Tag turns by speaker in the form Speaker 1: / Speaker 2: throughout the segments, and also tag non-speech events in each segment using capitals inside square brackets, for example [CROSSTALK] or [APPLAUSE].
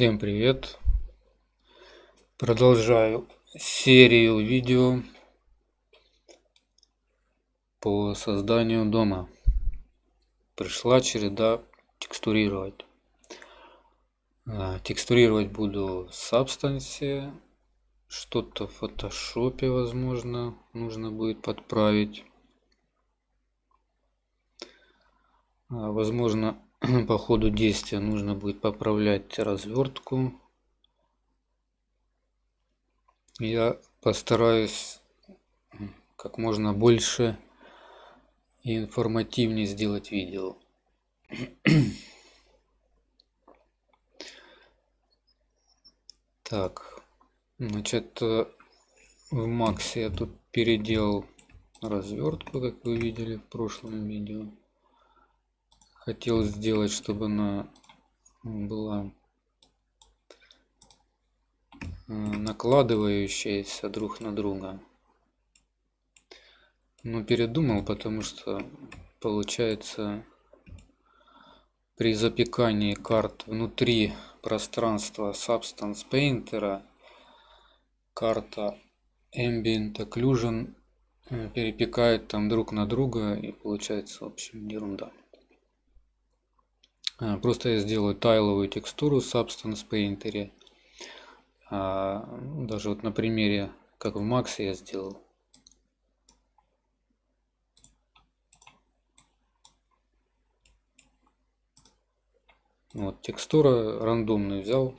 Speaker 1: Всем привет! Продолжаю серию видео по созданию дома. Пришла череда текстурировать. А, текстурировать буду Substance. Что-то в фотошопе, возможно, нужно будет подправить. А, возможно, [CLEARS THROAT] по ходу действия нужно будет поправлять развертку. Я постараюсь как можно больше и информативнее сделать видео. [CLEARS THROAT] Так, значит, э, в Максе я тут переделал развертку, как вы видели в прошлом видео хотел сделать, чтобы она была э, накладывающаяся друг на друга. Но передумал, потому что получается при запекании карт внутри пространства Substance Painter карта Ambient Occlusion э, перепекает там друг на друга и получается в общем ерунда. А, просто я сделаю тайловую текстуру Substance Painter. А, ну, даже вот на примере, как в Max я сделал. Вот текстура рандомную взял.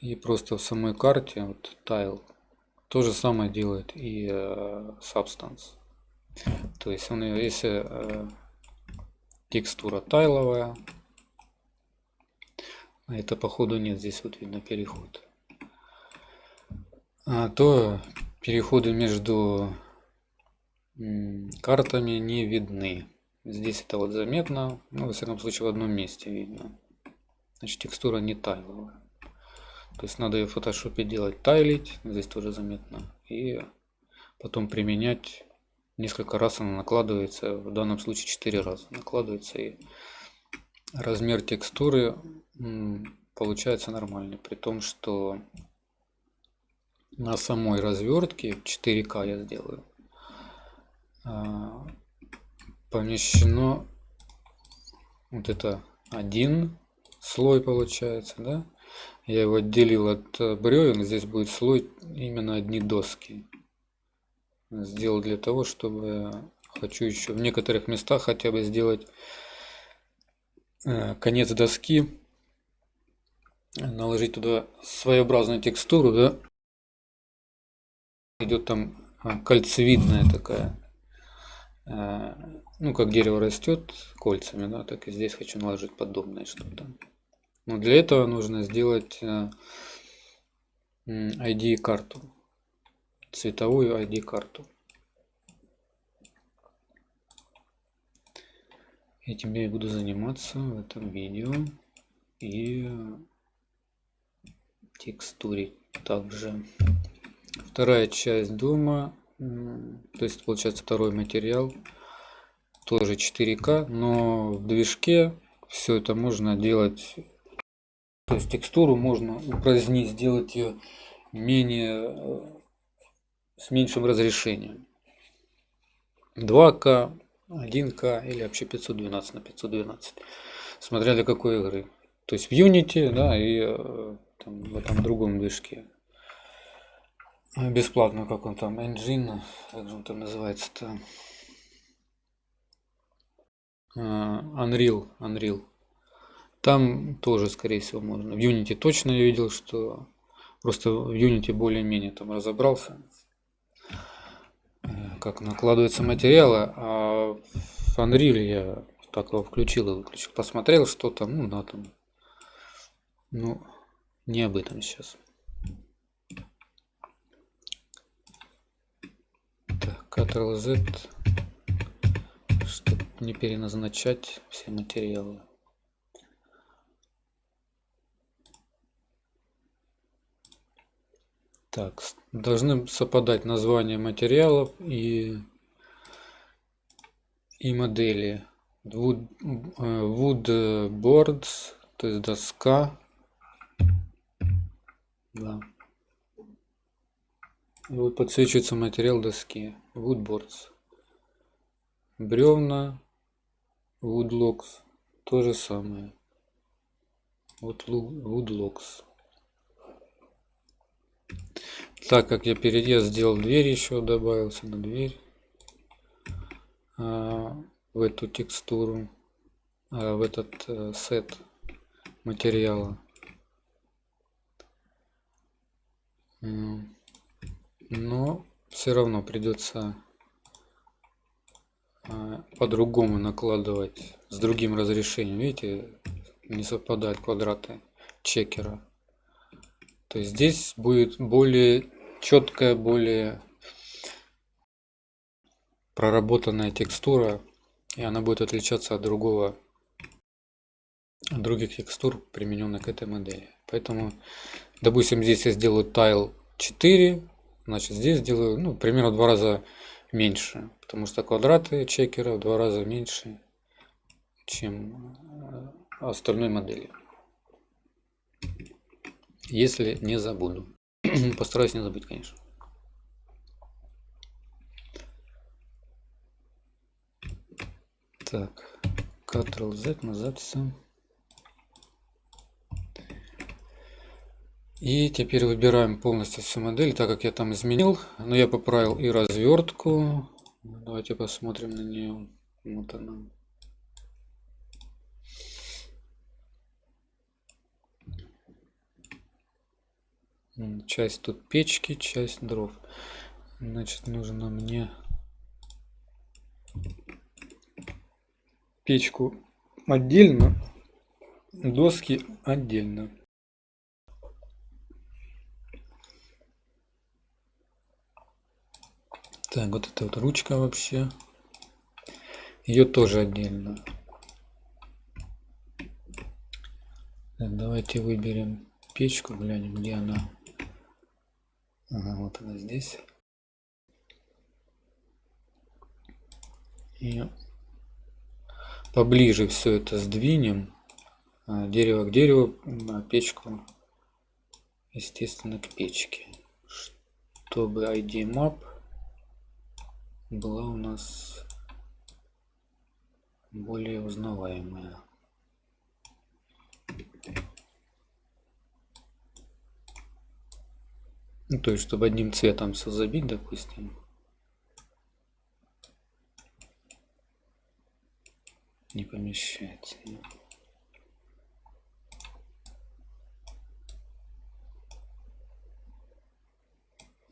Speaker 1: И просто в самой карте, вот тайл, то же самое делает и э, Substance. То есть он, если э, текстура тайловая. А это походу нет, здесь вот видно переход. А то переходы между картами не видны. Здесь это вот заметно, ну, во всяком случае, в одном месте видно. Значит, текстура не тайловая. То есть надо ее в фотошопе делать тайлить, здесь тоже заметно. И потом применять несколько раз она накладывается, в данном случае 4 раза накладывается и размер текстуры получается нормальный, при том, что на самой развертке 4К я сделаю а, помещено вот это один слой получается, да? Я его отделил от бревен, здесь будет слой именно одни доски сделал для того, чтобы хочу еще в некоторых местах хотя бы сделать э, конец доски, наложить туда своеобразную текстуру, да, идет там а, кольцевидная такая, э, ну как дерево растет кольцами, да, так и здесь хочу наложить подобное что-то. Но для этого нужно сделать ID э, карту цветовую ID карту. Этим я и буду заниматься в этом видео и текстуре также. Вторая часть дома, то есть получается второй материал, тоже 4К, но в движке все это можно делать, то есть текстуру можно упразднить, сделать ее менее с меньшим разрешением. 2К, 1К или вообще 512 на 512. Смотря для какой игры. То есть в Unity, да, и э, там, в этом другом движке. Бесплатно, как он там, Engine, как же он там называется-то? Uh, Unreal, Unreal. Там тоже, скорее всего, можно. В Unity точно я видел, что просто в Unity более-менее там разобрался как накладываются материалы, а в Unreal я так его включил и выключил. Посмотрел что там, ну да, там. Ну, не об этом сейчас. Так, Ctrl-Z, чтобы не переназначать все материалы. Так, должны совпадать названия материалов и, и модели. Э, wood boards, то есть доска. Да. Вот подсвечивается материал доски. Woodboards. Бревна. Woodlocks. То же самое. Вот Woodlocks. Так как я перед я сделал дверь еще добавился на дверь. А, в эту текстуру а, в этот а, сет материала. Но все равно придется а, по-другому накладывать с другим разрешением. Видите не совпадают квадраты чекера то есть здесь будет более четкая, более проработанная текстура, и она будет отличаться от другого, от других текстур, примененных к этой модели. Поэтому, допустим, здесь я сделаю tile 4, значит здесь сделаю, ну, примерно в два раза меньше, потому что квадраты чекера в два раза меньше, чем э, остальной модели если не забуду. [CLEARS THROAT] Постараюсь не забыть, конечно. Так, Ctrl Z на записи. И теперь выбираем полностью всю модель, так как я там изменил. Но я поправил и развертку. Давайте посмотрим на нее. Вот она. Часть тут печки часть дров. Значит нужно мне печку отдельно доски отдельно. Так вот это вот ручка вообще. Ее тоже отдельно. Так, давайте выберем печку глянем где она Ага, вот она здесь. И поближе все это сдвинем. А, дерево к дереву, а печку, естественно, к печке. Чтобы ID map была у нас более узнаваемая. Ну, то есть, чтобы одним цветом все забить, допустим. Не помещается.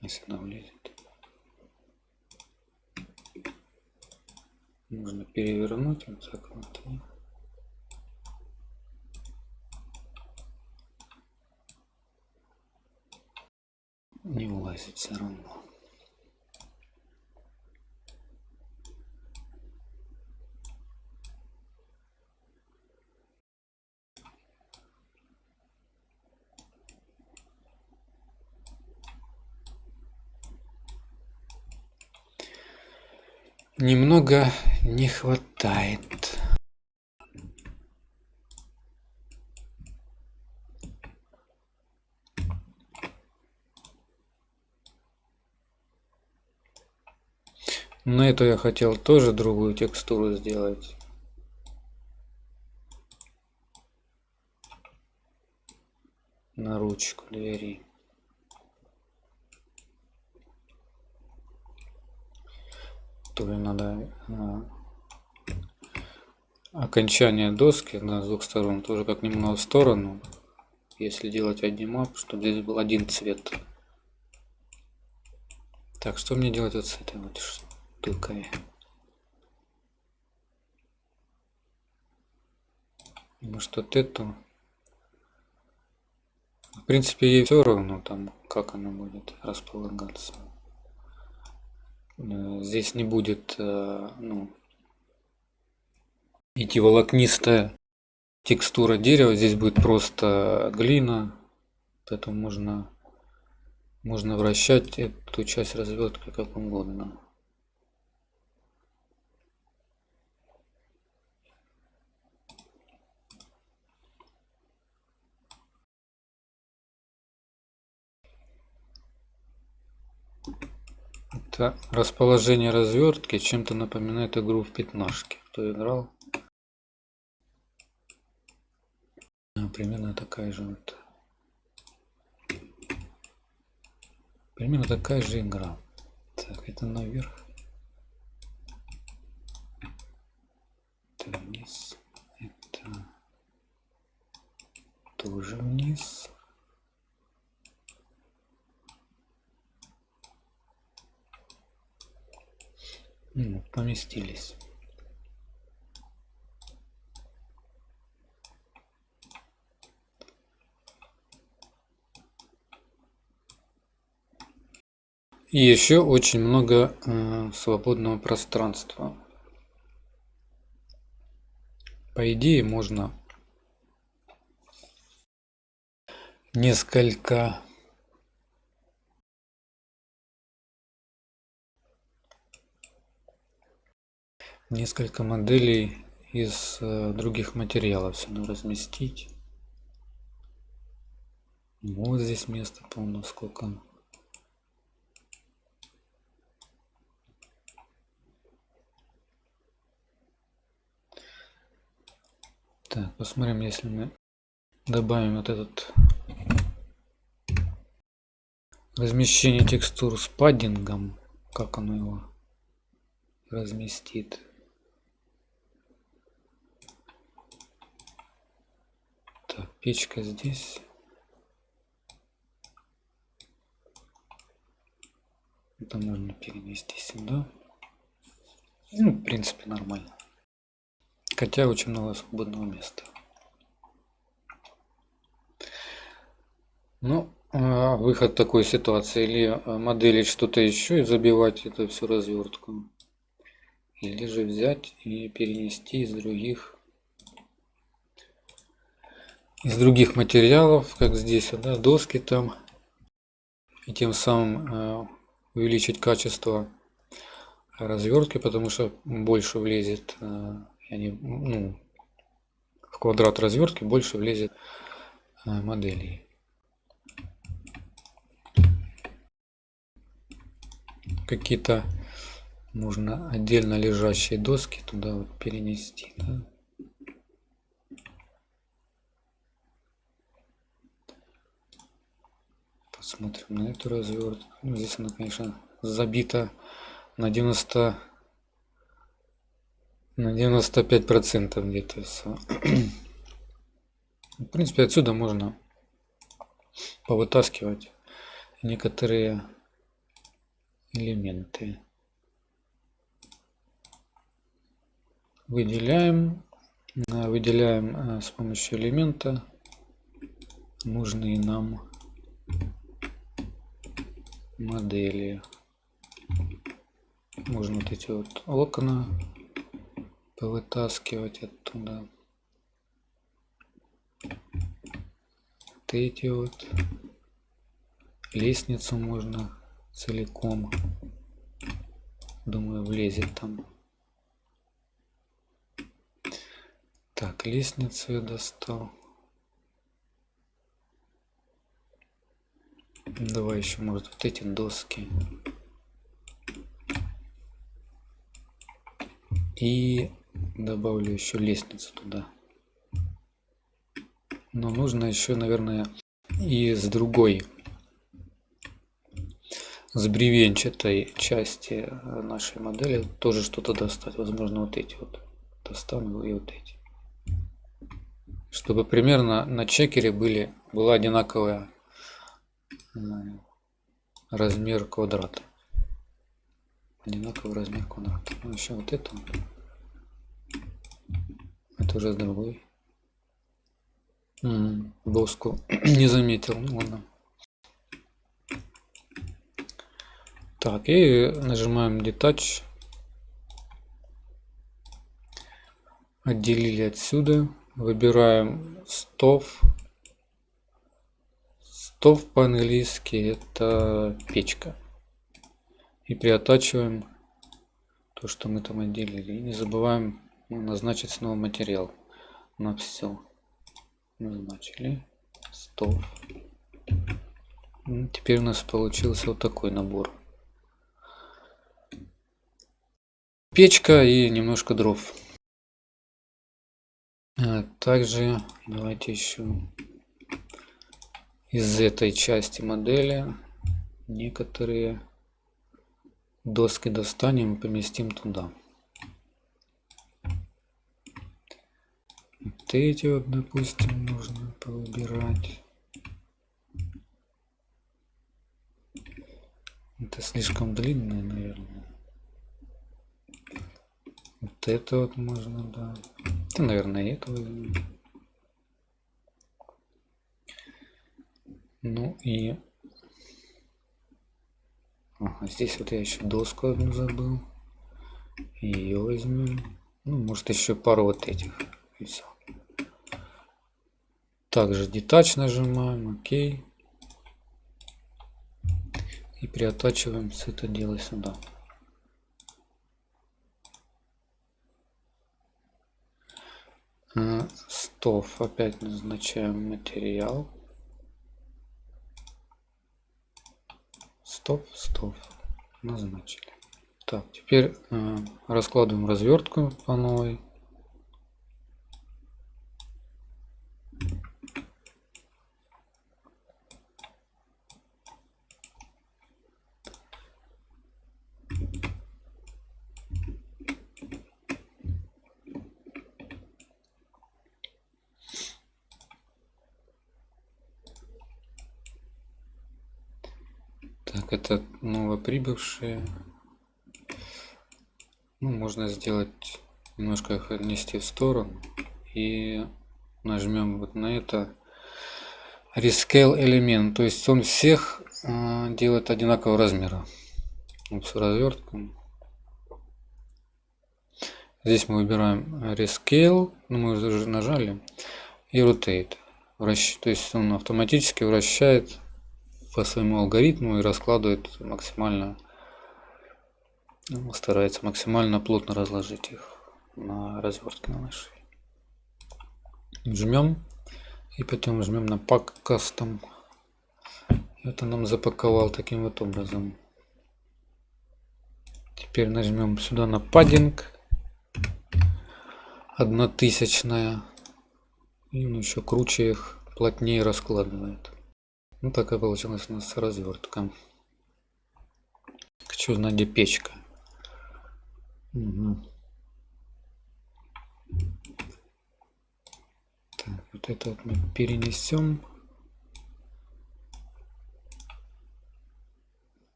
Speaker 1: Если она влезет. Можно перевернуть вот так вот. Не влазит все равно. Немного не хватает. На эту я хотел тоже другую текстуру сделать. На ручку двери. Тоже надо а, окончание доски на двух сторон тоже как немного в сторону если делать один мап чтобы здесь был один цвет так что мне делать вот с этой вот штукой. Может вот эту. В принципе, ей все равно там, как она будет располагаться. Э, здесь не будет, э, ну, идти волокнистая текстура дерева. Здесь будет просто глина. Поэтому можно, можно вращать эту часть развертки как угодно. Это расположение развертки чем-то напоминает игру в пятнашки. Кто играл? А, примерно такая же вот. Примерно такая же игра. Так, это наверх. Это вниз. Это тоже вниз. Ну, поместились. И еще очень много э, свободного пространства. По идее можно несколько несколько моделей из э, других материалов сюда разместить. Вот здесь место полно сколько. Так, посмотрим, если мы добавим вот этот размещение текстур с паддингом, как оно его разместит. Так, печка здесь. Это можно перенести сюда. Ну, в принципе, нормально. Хотя очень много свободного места. Ну, а выход такой ситуации. Или а, моделить что-то еще и забивать это все развертку. Или же взять и перенести из других из других материалов, как здесь, да, доски там, и тем самым э, увеличить качество развертки, потому что больше влезет, э, они, ну, в квадрат развертки больше влезет э, моделей. Какие-то нужно отдельно лежащие доски туда вот перенести. Да? Посмотрим на эту развертку. Ну, здесь она, конечно, забита на 90 на 95 процентов где-то все. В принципе, отсюда можно повытаскивать некоторые элементы. Выделяем, выделяем э, с помощью элемента нужные нам модели. Можно вот эти вот окна повытаскивать оттуда. Вот эти вот. Лестницу можно целиком. Думаю, влезет там. Так, лестницу я достал. Давай еще, может, вот эти доски. И добавлю еще лестницу туда. Но нужно еще, наверное, и с другой, с бревенчатой части нашей модели тоже что-то достать. Возможно, вот эти вот достану и вот эти. Чтобы примерно на чекере были, была одинаковая размер квадрата. Одинаковый размер квадрата. Ну, еще вот это. Это уже с другой. М доску [CLEARS THROAT] не заметил. Ну ладно. Так и нажимаем detach. Отделили отсюда. Выбираем стов Стов по-английски это печка. И приотачиваем то, что мы там отделили. И не забываем назначить снова материал на все. Назначили. Стов. Теперь у нас получился вот такой набор. печка и немножко дров. А также давайте еще из этой части модели некоторые доски достанем и поместим туда. Вот эти вот, допустим, нужно повыбирать. Это слишком длинное, наверное. Вот это вот можно, да. Это, наверное, это возьмем. Ну и... Ага, здесь вот я еще доску одну забыл. Ее возьмем. Ну, может еще пару вот этих. И все. Также детач нажимаем, окей. И приотачиваем все это дело сюда. Стов опять назначаем материал. Стоп, стоп. Назначили. Так, теперь э, раскладываем развертку по новой. Так, это новоприбывшие. Ну, можно сделать немножко их отнести в сторону и нажмем вот на это Rescale элемент. То есть он всех э, делает одинакового размера. С развертком. Здесь мы выбираем Rescale, ну мы уже нажали, и Rotate. Вращ... То есть он автоматически вращает по своему алгоритму и раскладывает максимально, ну, старается максимально плотно разложить их на развертке на нашей. Жмем и потом жмем на Pack Custom. Это нам запаковал таким вот образом. Теперь нажмем сюда на паддинг. Одна тысячная. И он еще круче их, плотнее раскладывает. Ну такая получилась у нас развертка. Хочу где печка. Угу. Так, вот это вот мы перенесем.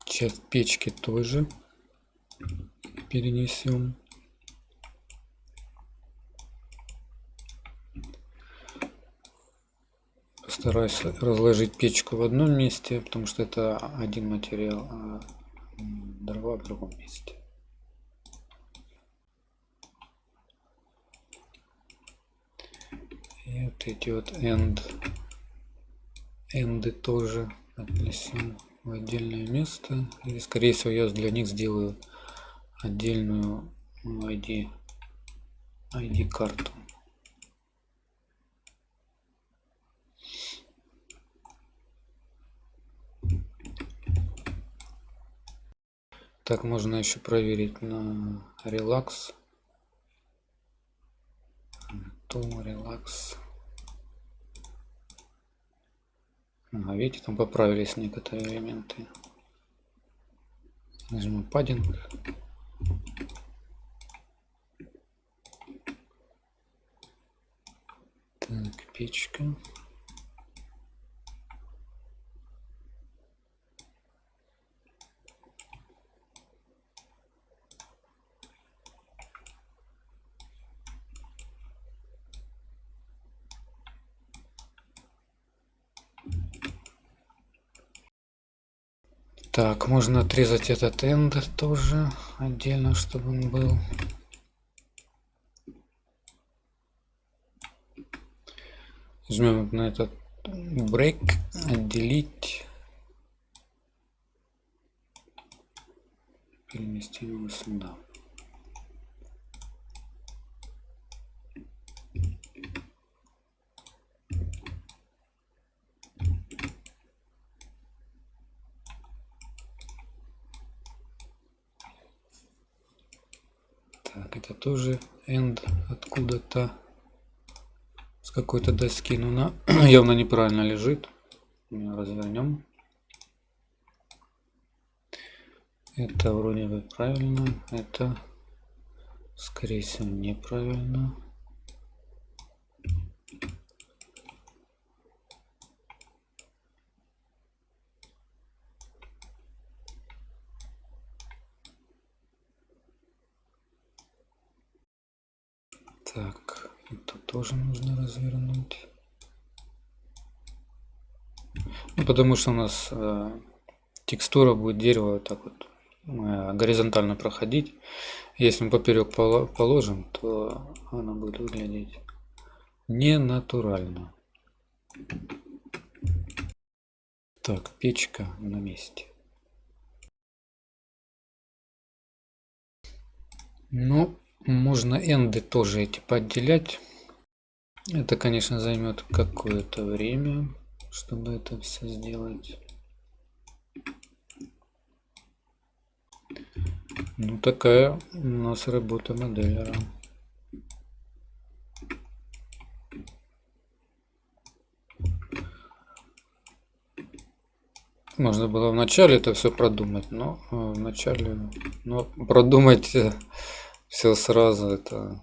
Speaker 1: Часть печки тоже перенесем. Стараюсь разложить печку в одном месте, потому что это один материал, а дрова в другом месте. И вот эти вот end, энды тоже отнесем в отдельное место. И скорее всего я для них сделаю отдельную ID, ID карту. Так, можно еще проверить на релакс. То релакс. А, видите, там поправились некоторые элементы. Нажмем паддинг. Так, печка. Так, можно отрезать этот энд тоже отдельно, чтобы он был. Жмем на этот break, отделить. Переместим его сюда. Так, это тоже end откуда-то с какой-то доски. Но она [CLEARS THROAT] явно неправильно лежит. Развернем. Это вроде бы правильно. Это, скорее всего, неправильно. Так, это тоже нужно развернуть. Ну, потому что у нас э, текстура будет дерево так вот э, горизонтально проходить. Если мы поперек положим, то она будет выглядеть не натурально. Так, печка на месте. Ну, можно энды тоже эти поотделять. Это, конечно, займет какое-то время, чтобы это все сделать. Ну, такая у нас работа моделлера. Можно было вначале это все продумать, но э, вначале но продумать э, все сразу это.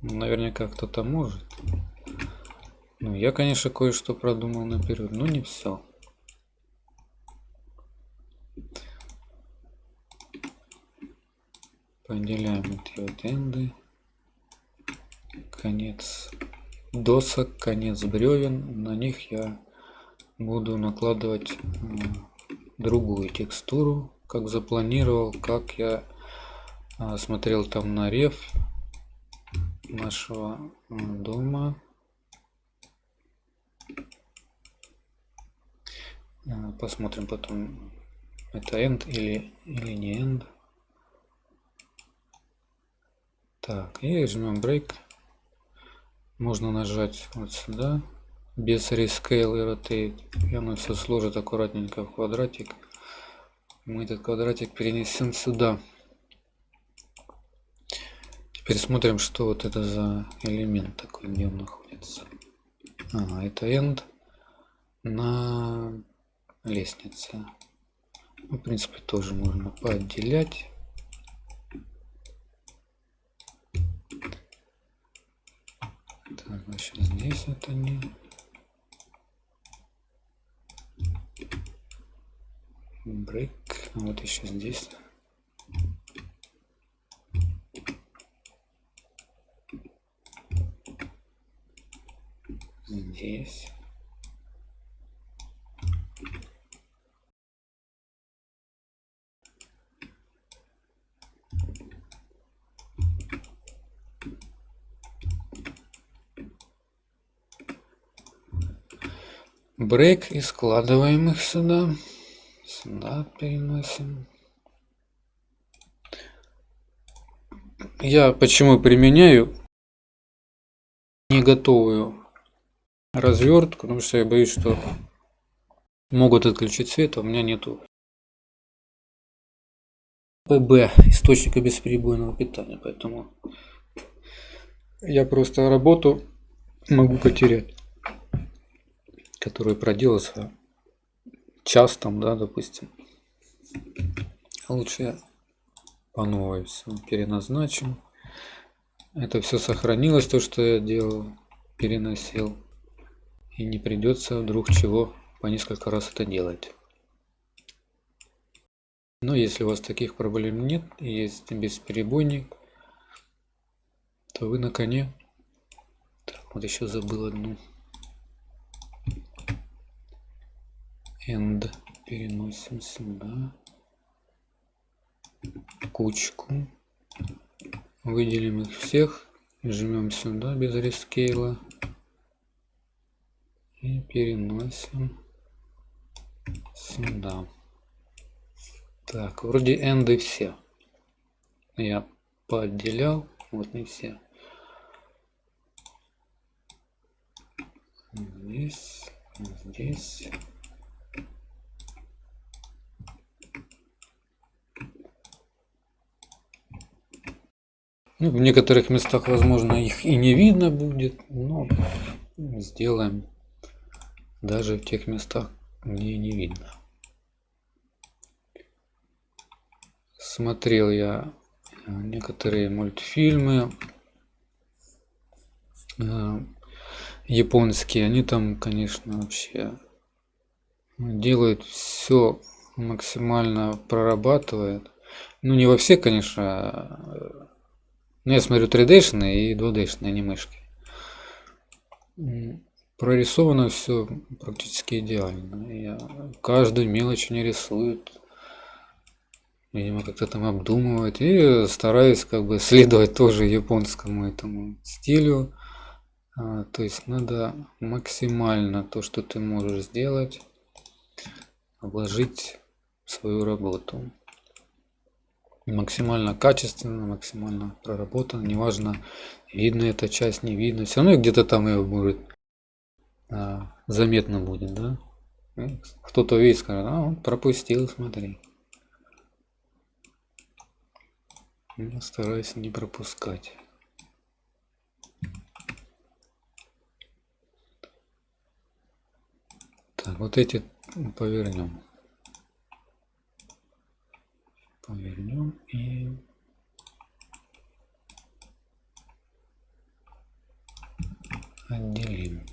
Speaker 1: Наверняка кто-то может. Ну я конечно кое-что продумал наперед но не все поделяем эти вот энды. Конец досок конец бревен на них я буду накладывать другую текстуру, как запланировал, как я а, смотрел там на рев нашего дома. А, посмотрим потом, это end или, или не end. Так, и жмем break. Можно нажать вот сюда без rescale и rotate. И оно все сложит аккуратненько в квадратик. Мы этот квадратик перенесем сюда. Теперь смотрим, что вот это за элемент такой, где он находится. Ага, это end на лестнице. Ну, в принципе, тоже можно поотделять. Так, значит, здесь это не break вот еще здесь. Здесь. Брейк и складываем их сюда сюда переносим. Я почему применяю? Не готовую развертку, потому что я боюсь, что могут отключить свет, а у меня нету. ПБ, источника бесперебойного питания, поэтому я просто работу могу потерять, которую проделался час там, да, допустим. Лучше по новой все переназначим. Это все сохранилось, то, что я делал, переносил. И не придется вдруг чего по несколько раз это делать. Но если у вас таких проблем нет, есть бесперебойник, то вы на коне. Так, вот еще забыл одну. End. Переносим сюда. Кучку. Выделим их всех. Жмем сюда без рескейла. И переносим сюда. Так вроде энды все. Я поотделял вот не все. Здесь здесь Ну, в некоторых местах, возможно, их и не видно будет, но сделаем даже в тех местах, где не видно. Смотрел я э, некоторые мультфильмы э, японские, они там, конечно, вообще делают все максимально прорабатывают. Ну, не во все, конечно, ну, я смотрю 3D и 2D анимешки. Прорисовано все практически идеально. Я каждую мелочь не рисуют. Видимо, как-то там обдумывает. И стараюсь как бы [LAUGHS] следовать тоже японскому этому стилю. А, то есть надо максимально то, что ты можешь сделать, вложить свою работу максимально качественно, максимально проработано. Неважно, видно эта часть, не видно. Все равно где-то там ее будет а, заметно будет, да? Кто-то видит, скажет, а, он пропустил, смотри. Я стараюсь не пропускать. Так, вот эти повернем повернем и отделим.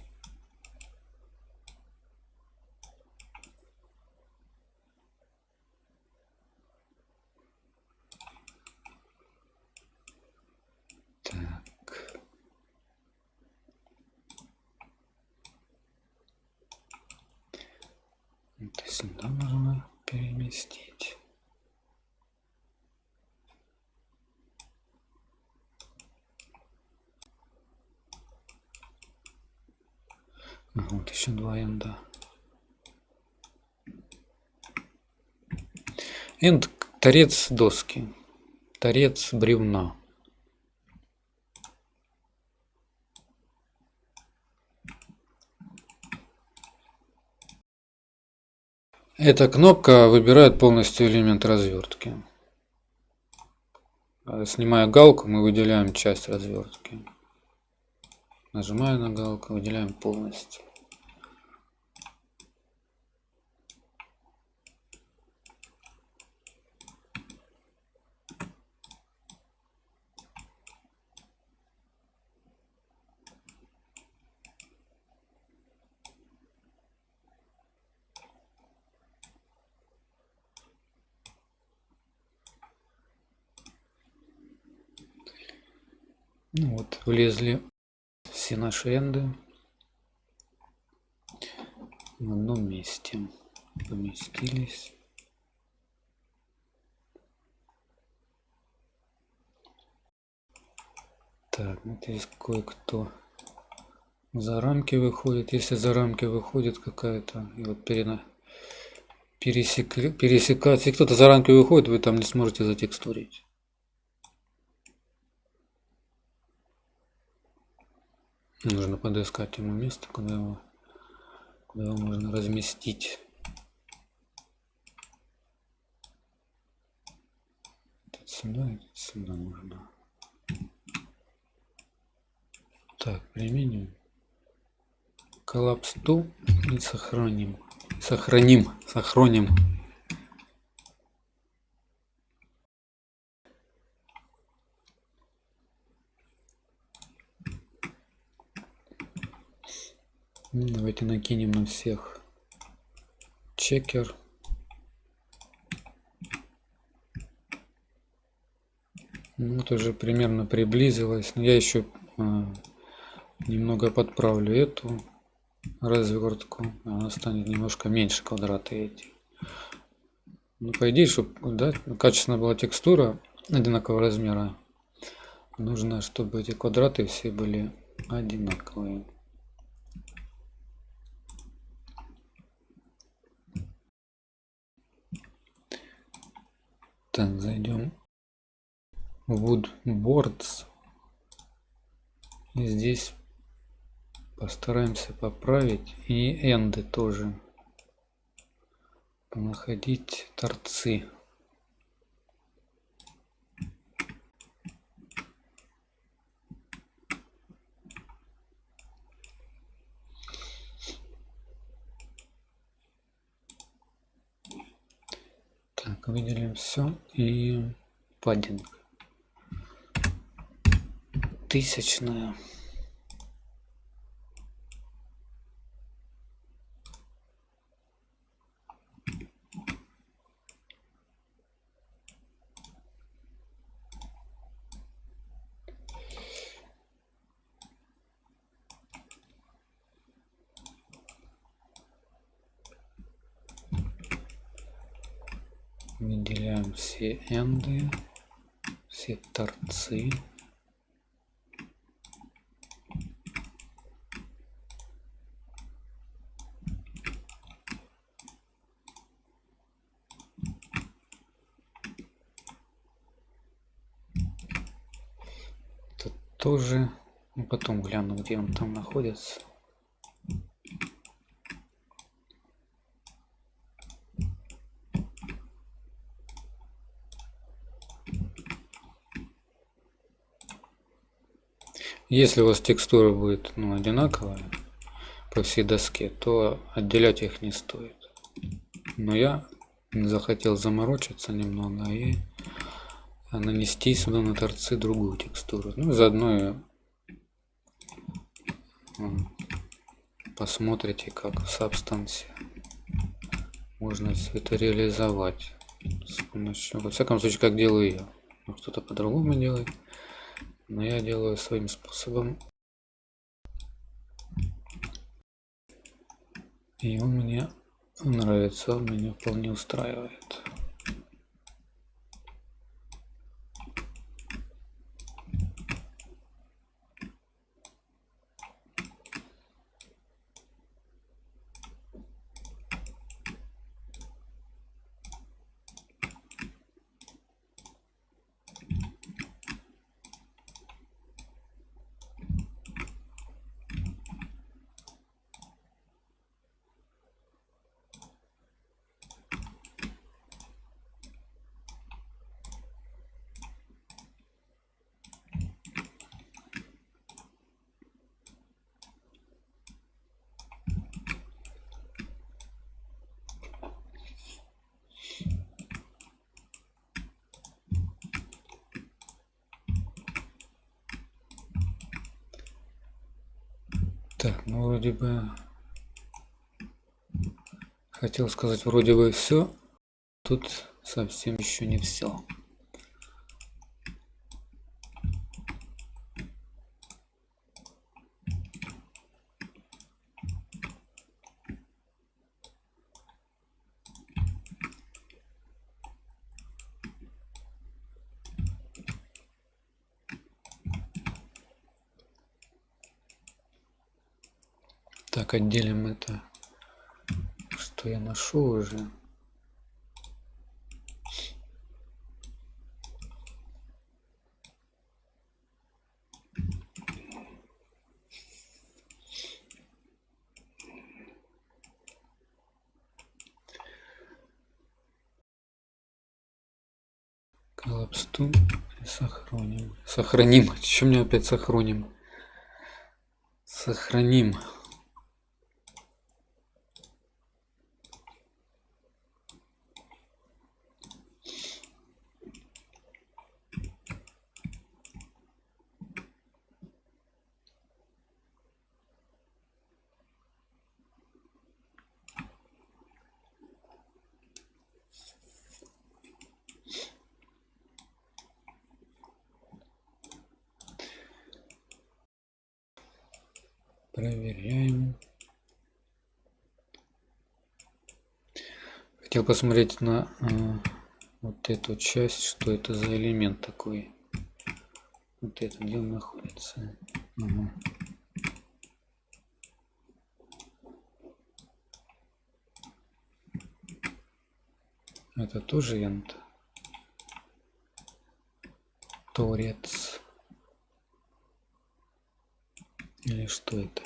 Speaker 1: Так. Это сюда нужно переместить. Вот еще два энда. Энд торец доски. Торец бревна. Эта кнопка выбирает полностью элемент развертки. Снимая галку, мы выделяем часть развертки. Нажимаю на галку, выделяем полностью. Ну вот, влезли все наши энды в одном месте. Поместились. Так, вот здесь кое-кто за рамки выходит. Если за рамки выходит какая-то, и вот перена, пересекли, пересекать, если кто-то за рамки выходит, вы там не сможете затекстурить. Нужно подыскать ему место, куда его, куда его можно разместить. Сюда, сюда можно. Так, применим. Коллапс ту и сохраним. Сохраним, сохраним. Давайте накинем на всех чекер. Ну, вот уже примерно приблизилось. Но я еще а, немного подправлю эту развертку. Она станет немножко меньше квадраты эти. Ну, по идее, чтобы да, качественно была текстура одинакового размера, нужно, чтобы эти квадраты все были одинаковые. Так, зайдем в Woodboards. И здесь постараемся поправить и энды тоже. Находить торцы. Так, выделим все и паддинг. Тысячная. Выделяем все энды все торцы. Тут тоже ну, потом гляну где он там находится Если у вас текстура будет ну, одинаковая по всей доске, то отделять их не стоит. Но я захотел заморочиться немного и нанести сюда на торцы другую текстуру. Ну заодно посмотрите, как в Substance можно все это реализовать с помощью, во всяком случае, как делаю я. Кто-то по-другому делает но я делаю своим способом. И он мне нравится он меня вполне устраивает Так, ну вроде бы хотел сказать вроде бы все. Тут совсем еще не все. Так, отделим это, что я нашел уже. Коллапсту сохраним. Сохраним. Чем мне опять сохраним? Сохраним. Проверяем. Хотел посмотреть на э, вот эту часть, что это за элемент такой. Вот это, где он находится. Ага. Это тоже янт. Торец. Или что это?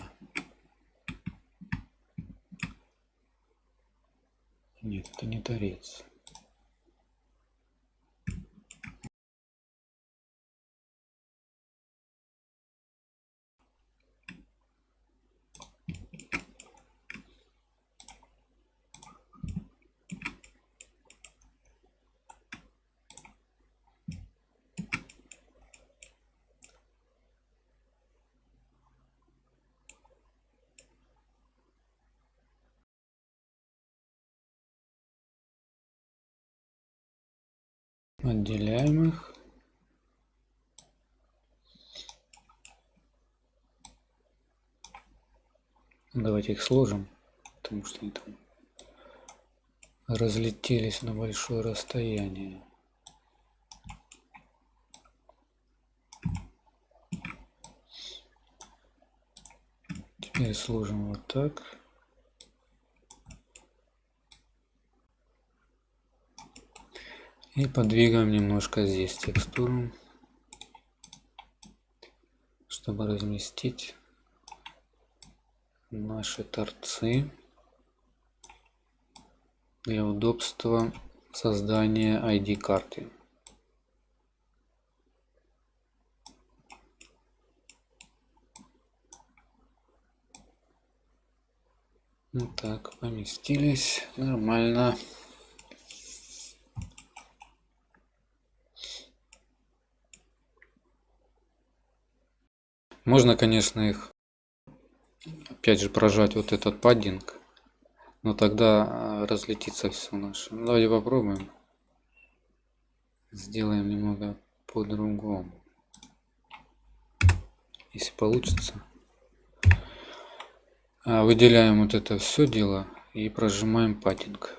Speaker 1: Нет, это не торец. Отделяем их. Давайте их сложим, потому что они там разлетелись на большое расстояние. Теперь сложим вот так. И подвигаем немножко здесь текстуру, чтобы разместить наши торцы для удобства создания ID карты. Так, поместились нормально. Можно, конечно, их опять же прожать вот этот паддинг, но тогда а, разлетится все наше. Ну, давайте попробуем. Сделаем немного по-другому. Если получится. А, выделяем вот это все дело и прожимаем паддинг.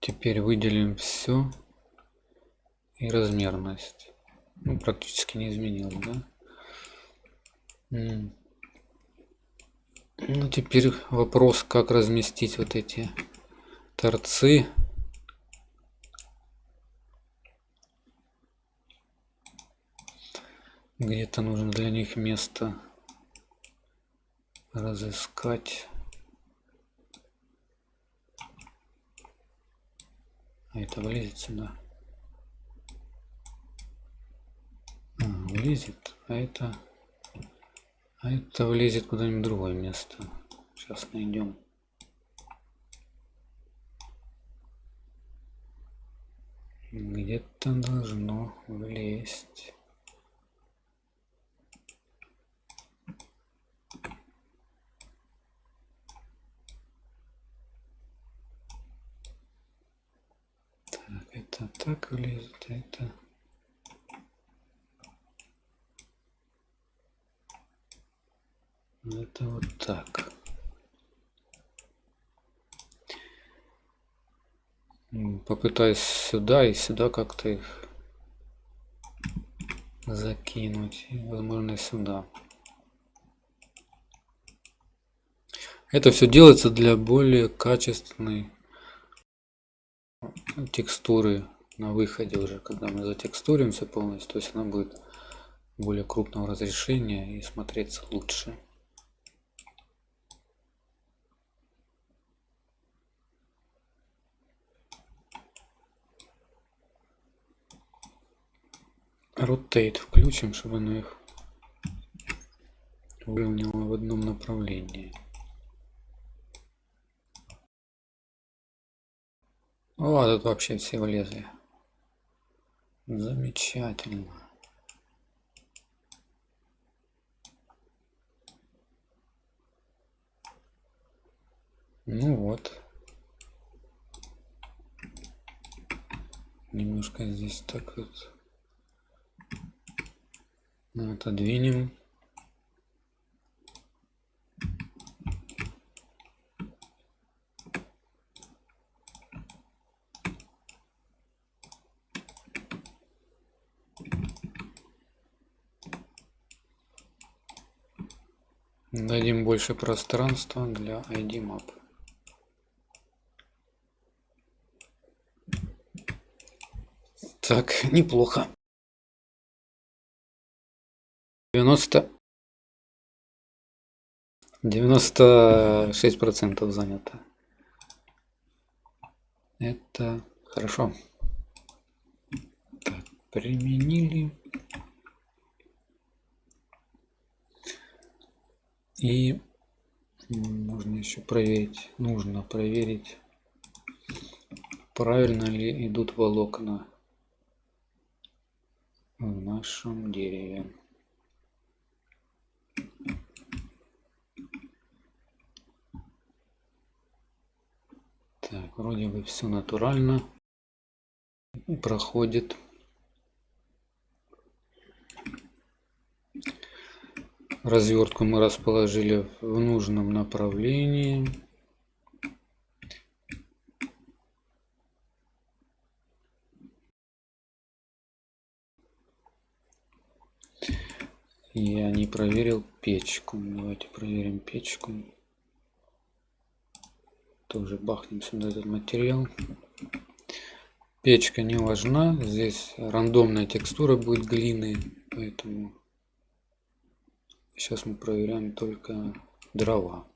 Speaker 1: Теперь выделим все и размерность ну, практически не изменилось, да? Ну, теперь вопрос, как разместить вот эти торцы. Где-то нужно для них место разыскать. А это влезет сюда. Влезет, а это, а это влезет куда-нибудь другое место. Сейчас найдем. Где-то должно влезть. Так, это так влезет, а это... это вот так. Попытаюсь сюда и сюда как-то их закинуть и, возможно сюда. Это все делается для более качественной текстуры на выходе уже когда мы затекстурим все полностью то есть она будет более крупного разрешения и смотреться лучше rotate включим, чтобы оно их выровняло в одном направлении. О, тут вообще все влезли. Замечательно. Ну вот. Немножко здесь так вот отодвинем. Дадим больше пространства для ID map так [LAUGHS] неплохо 90 96 процентов занято. Это хорошо. Так, применили. И нужно еще проверить. Нужно проверить правильно ли идут волокна в нашем дереве вроде бы все натурально. Проходит. Развертку мы расположили в нужном направлении. Я не проверил печку. Давайте проверим печку тоже бахнем сюда этот материал. Печка не важна здесь рандомная текстура будет глины поэтому сейчас мы проверяем только дрова.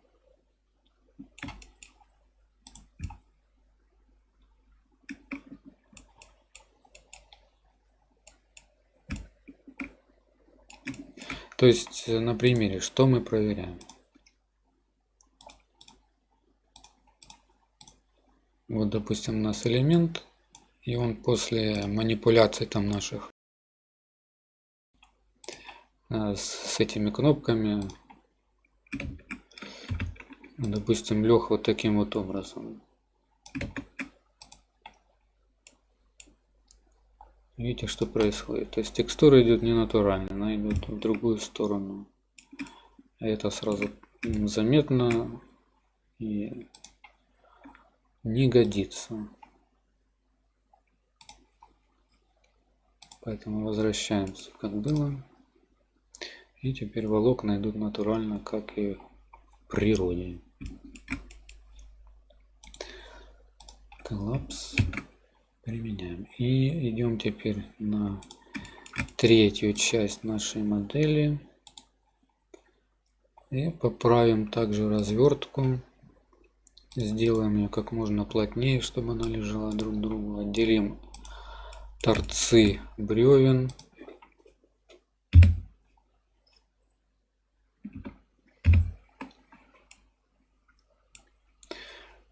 Speaker 1: То есть на примере что мы проверяем вот допустим у нас элемент и он после манипуляций там наших э, с этими кнопками допустим лег вот таким вот образом. Видите что происходит? То есть текстура идет не натурально она идет в другую сторону. Это сразу заметно и не годится Поэтому возвращаемся как было. И теперь волокна идут натурально, как и в природе. Коллапс применяем. И идем теперь на третью часть нашей модели. И поправим также развертку. Сделаем ее как можно плотнее, чтобы она лежала друг к другу. Отделим торцы бревен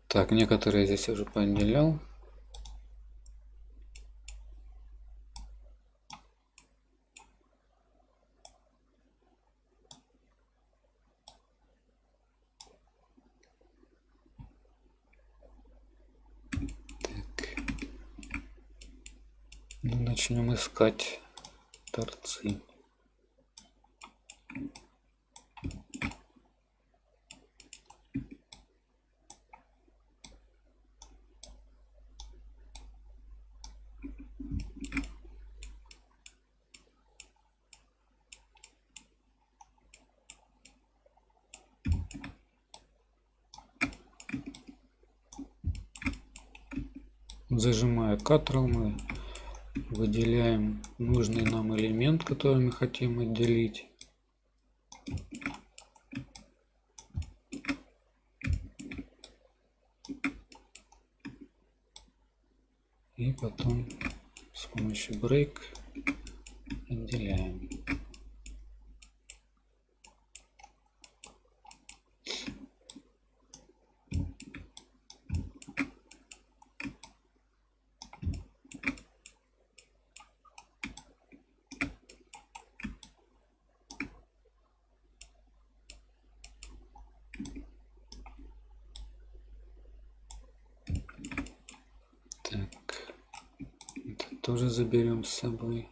Speaker 1: так некоторые здесь уже поотделял начнем искать торцы. Зажимая Ctrl мы выделяем нужный нам элемент, который мы хотим отделить. И потом с помощью break отделяем. Тоже заберем с собой.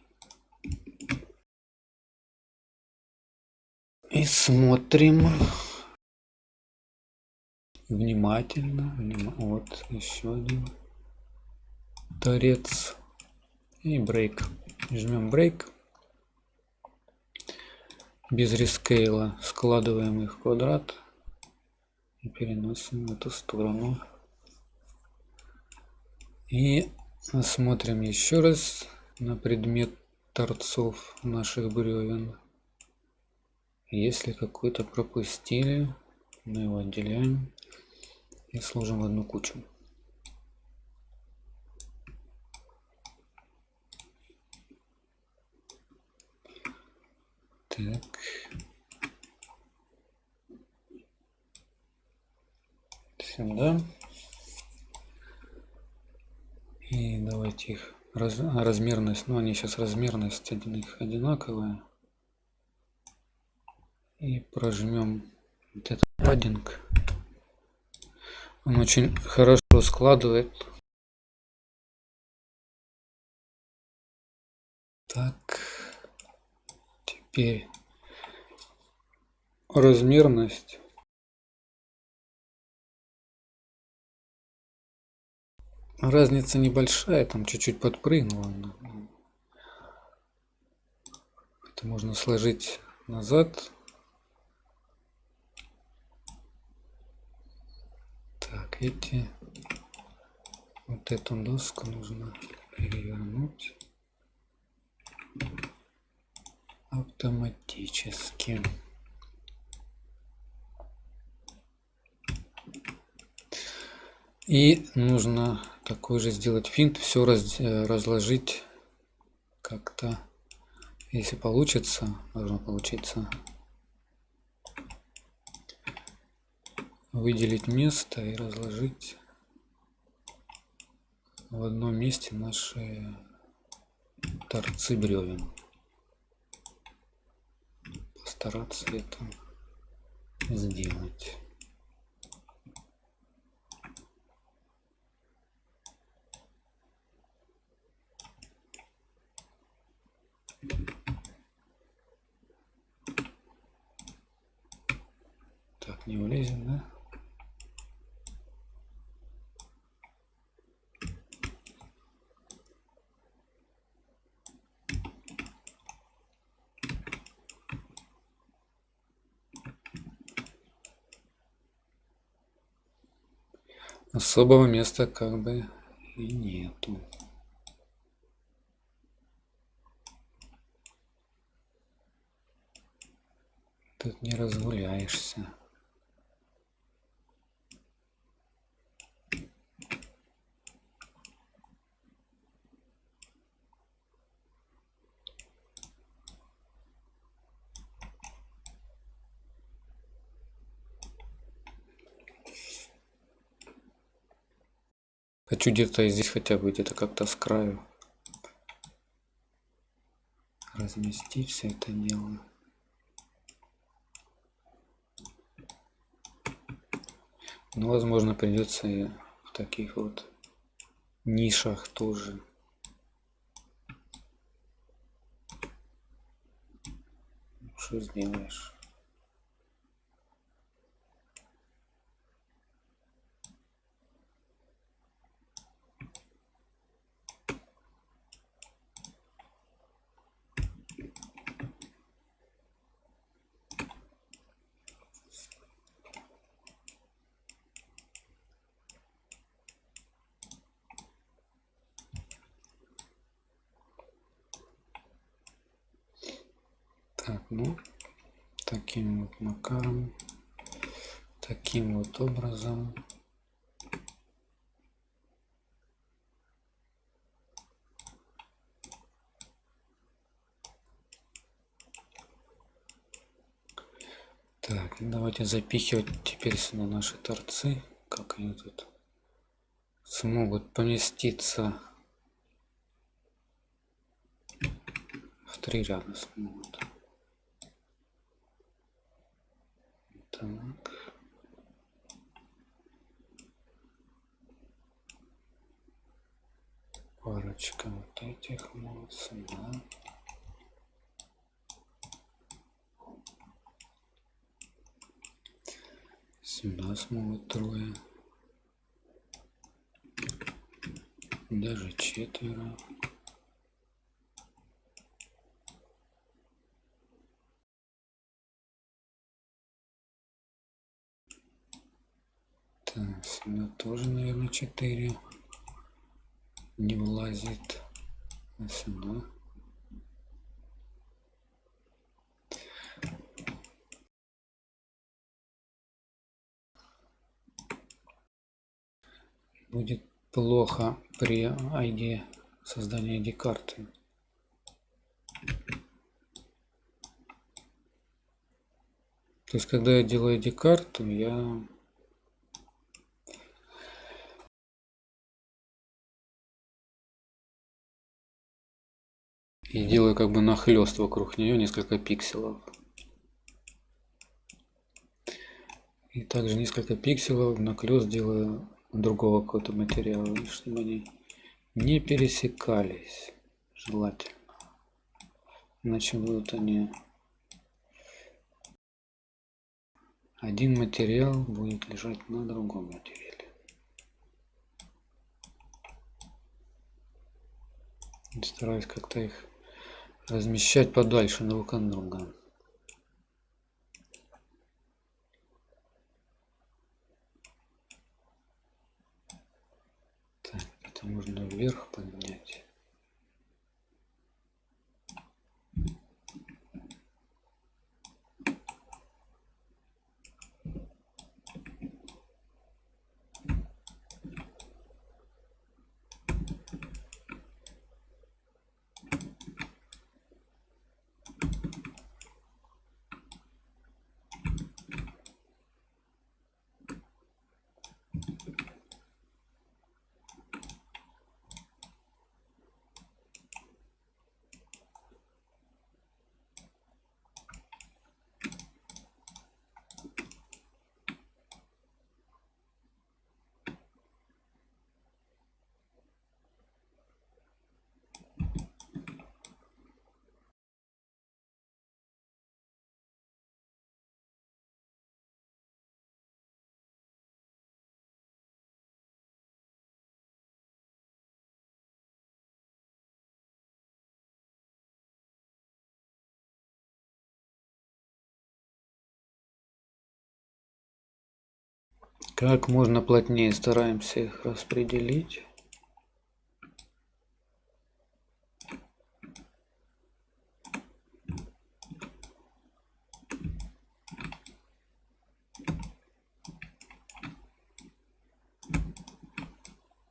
Speaker 1: И смотрим внимательно. Вот еще один торец. И брейк. Жмем брейк. Без рескейла складываем их в квадрат и переносим в эту сторону. И Осмотрим еще раз на предмет торцов наших бревен. Если какой-то пропустили, мы его отделяем и сложим в одну кучу. Так. Сюда. И давайте их раз, размерность, ну они сейчас размерность один их одинаковая. И прожмем вот этот паддинг. Он очень хорошо складывает. Так. Теперь размерность. Разница небольшая, там чуть-чуть подпрыгнула. Это можно сложить назад. Так, эти... Вот эту доску нужно перевернуть автоматически. И нужно такой же сделать финт, все раз, э, разложить как-то, если получится, должно получиться, выделить место и разложить в одном месте наши торцы бревен. Постараться это сделать. Так, не влезем, да? Особого места как бы и нету. Тут не разгуляешься. Хочу где-то здесь хотя бы где-то как-то с краю разместить все это дело. Но, ну, возможно, придется и в таких вот нишах тоже. Что сделаешь? Так, ну, таким вот макаром, таким вот образом. Так, давайте запихивать теперь сюда наши торцы. Как они тут смогут поместиться в три ряда смогут. Так. Парочка вот этих вот сюда. Сюда смогут трое. Даже четверо. Так, сюда тоже, наверное, 4 не влазит. А сюда. Будет плохо при ID создания ID карты. То есть, когда я делаю ID карту, я и делаю как бы нахлест вокруг нее несколько пикселов И также несколько пикселов наклёст делаю другого какого-то материала, чтобы они не пересекались желательно. Иначе будут они... Один материал будет лежать на другом материале. Стараюсь как-то их размещать подальше друг от друга. Так, это можно вверх поднять. Как можно плотнее стараемся их распределить.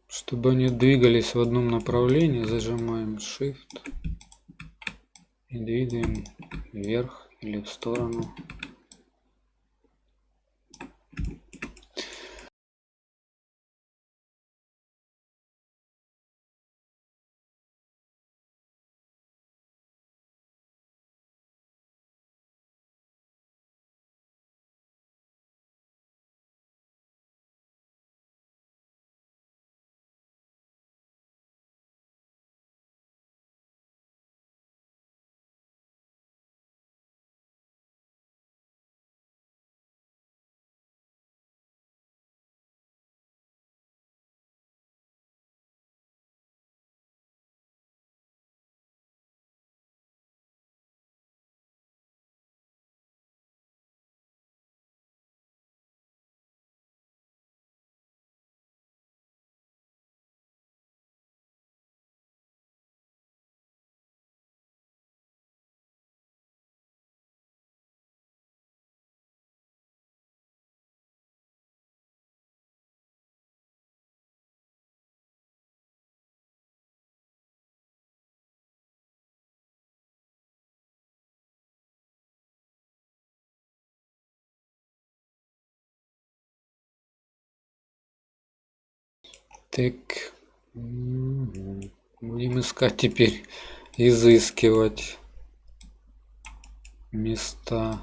Speaker 1: Чтобы они двигались в одном направлении, зажимаем Shift и двигаем вверх или в сторону. Так. Будем искать теперь, изыскивать места.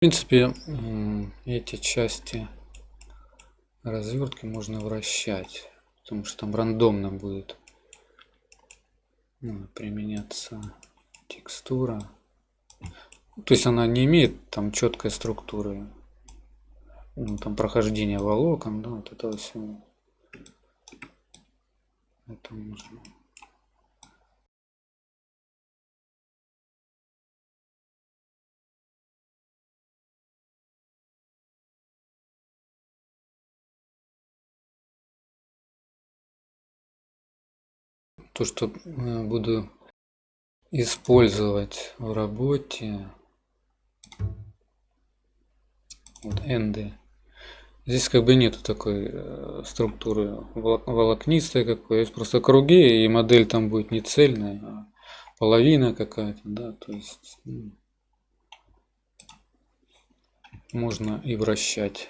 Speaker 1: Принципе, эти части развертки можно вращать, потому что там рандомно будет ну, применяться текстура. То есть она не имеет там четкой структуры, ну, там прохождение волокон, да, вот этого всего. Это можно. То, что э, буду использовать в работе. Вот энды здесь как бы нету такой э, структуры волокнистой какой. Есть просто круги и модель там будет не цельная а половина какая-то да то есть ну, можно и вращать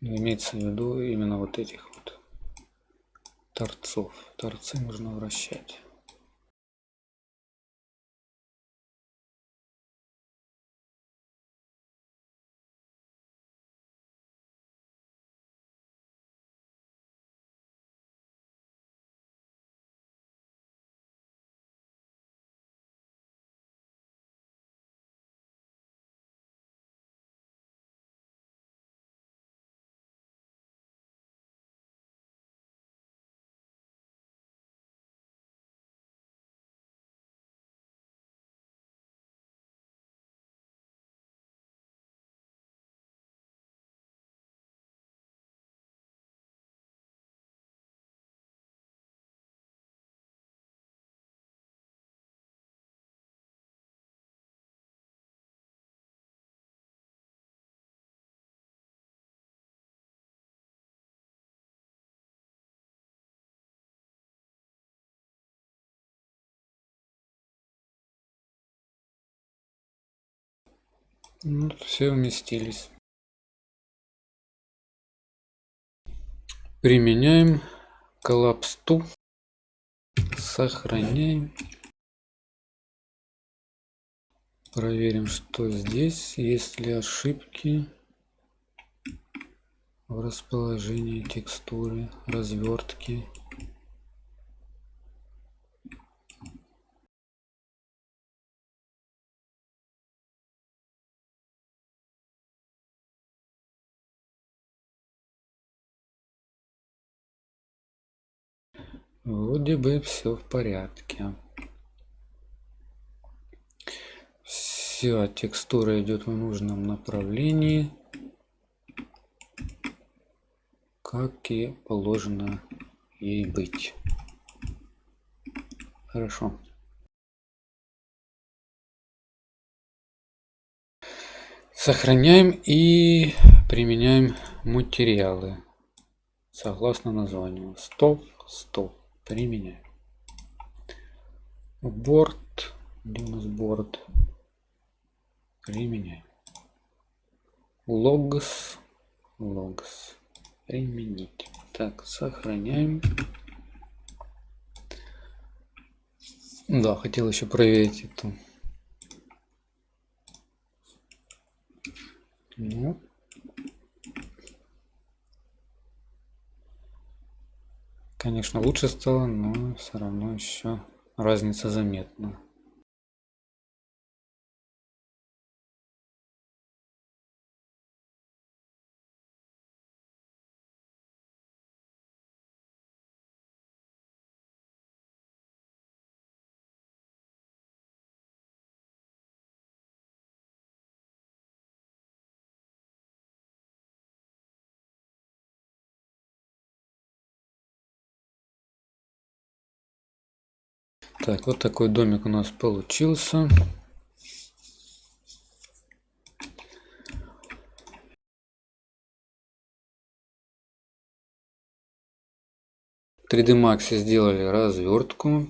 Speaker 1: имеется в виду именно вот этих вот торцов. Торцы можно вращать. Ну, все вместились. Применяем коллапс-ту. Сохраняем. Проверим, что здесь. Есть ли ошибки в расположении текстуры, развертки. Вроде бы все в порядке. Все, текстура идет в нужном направлении. Как и положено ей быть. Хорошо. Сохраняем и применяем материалы согласно названию. Стоп, стоп применяем. Борт, где у нас борт? Применяем. Логс, логс, применить. Так, сохраняем. Да, хотел еще проверить эту. Ну, Конечно, лучше стало, но все равно еще разница заметна. Так, вот такой домик у нас получился. В 3D Max сделали развертку.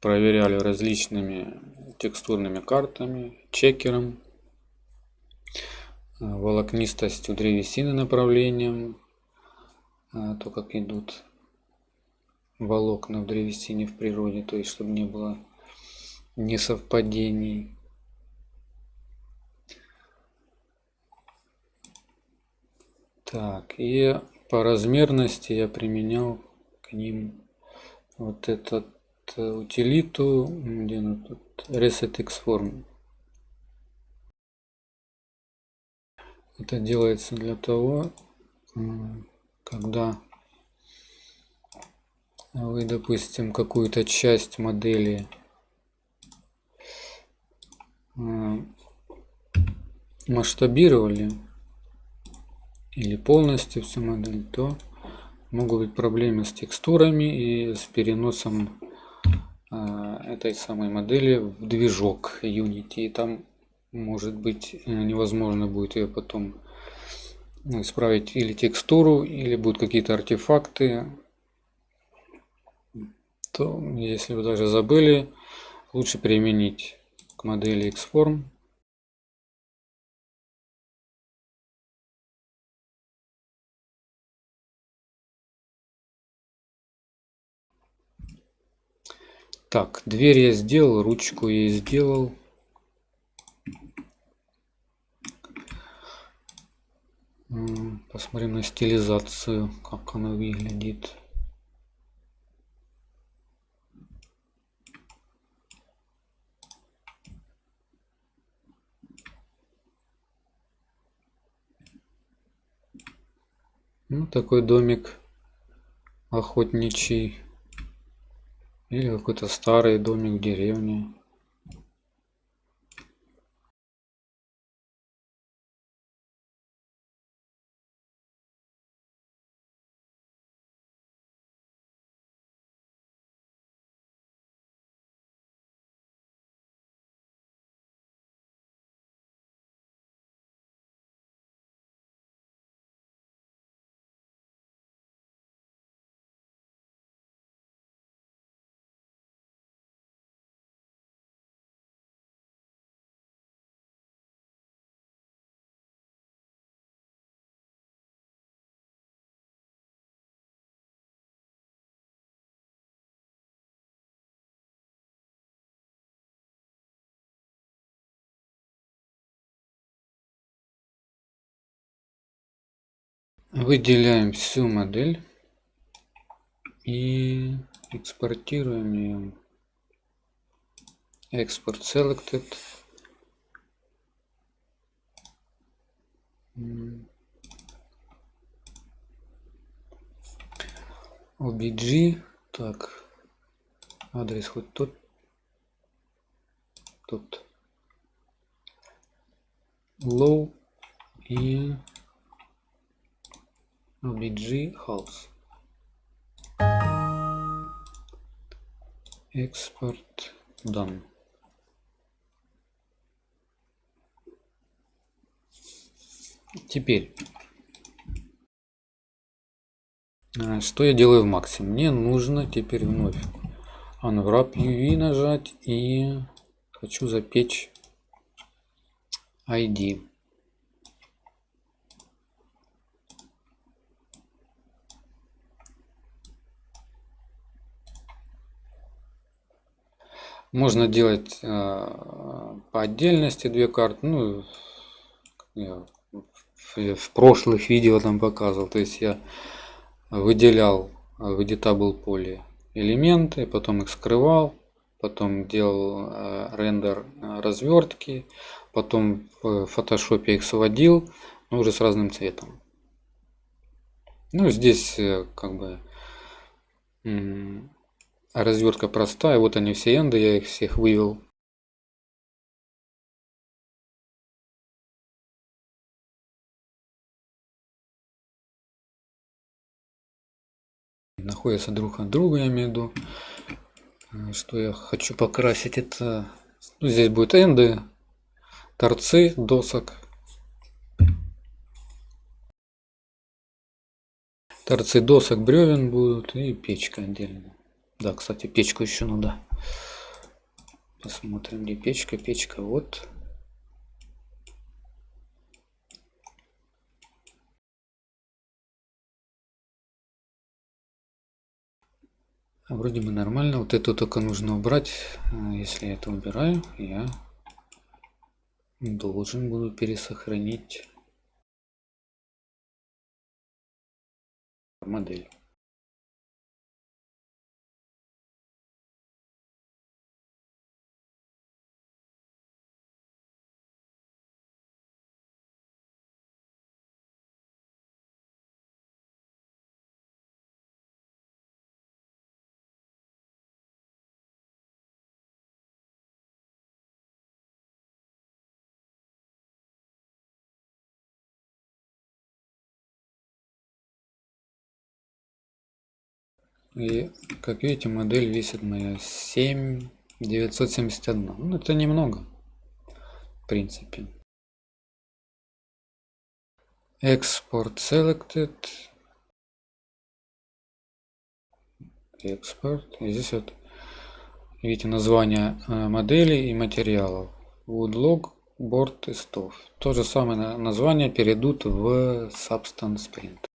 Speaker 1: Проверяли различными текстурными картами, чекером, волокнистостью древесины направлением, а, то как идут волокна в древесине в природе, то есть чтобы не было несовпадений. Так, и по размерности я применял к ним вот этот э, утилиту, где она тут, resetxform. Это делается для того, когда вы, допустим, какую-то часть модели масштабировали или полностью всю модель, то могут быть проблемы с текстурами и с переносом этой самой модели в движок Unity. И там может быть э, невозможно будет ее потом ну, исправить или текстуру, или будут какие-то артефакты, то если вы даже забыли, лучше применить к модели Xform. Так, дверь я сделал, ручку я сделал. Посмотрим на стилизацию, как она выглядит. Ну, такой домик охотничий. Или какой-то старый домик в деревне. Выделяем всю модель и экспортируем ее. Export selected. OBG. Так. Адрес хоть тут. Тут. Low и obg house export done теперь. А, что я делаю в максе? Мне нужно теперь вновь unwrap uv нажать и хочу запечь id Можно делать э, по отдельности две карты. Ну, я в, в прошлых видео там показывал. То есть я выделял в editable поле элементы, потом их скрывал, потом делал э, рендер развертки, потом в фотошопе их сводил, но уже с разным цветом. Ну, здесь э, как бы развертка простая. Вот они все энды, я их всех вывел. Находятся друг от друга, я имею в виду. Э, что я хочу покрасить, это... Ну, здесь будут энды, торцы досок. Торцы досок бревен будут и печка отдельно. Да, кстати, печку еще надо. Посмотрим, где печка. Печка вот. Вроде бы нормально. Вот это только нужно убрать. А, если я это убираю, я должен буду пересохранить модель. И как видите, модель весит моя 7 971. Ну, это немного, в принципе. Export selected. Export. И здесь вот видите название э, модели и материалов. Woodlog, board и stove. То же самое название перейдут в Substance Print.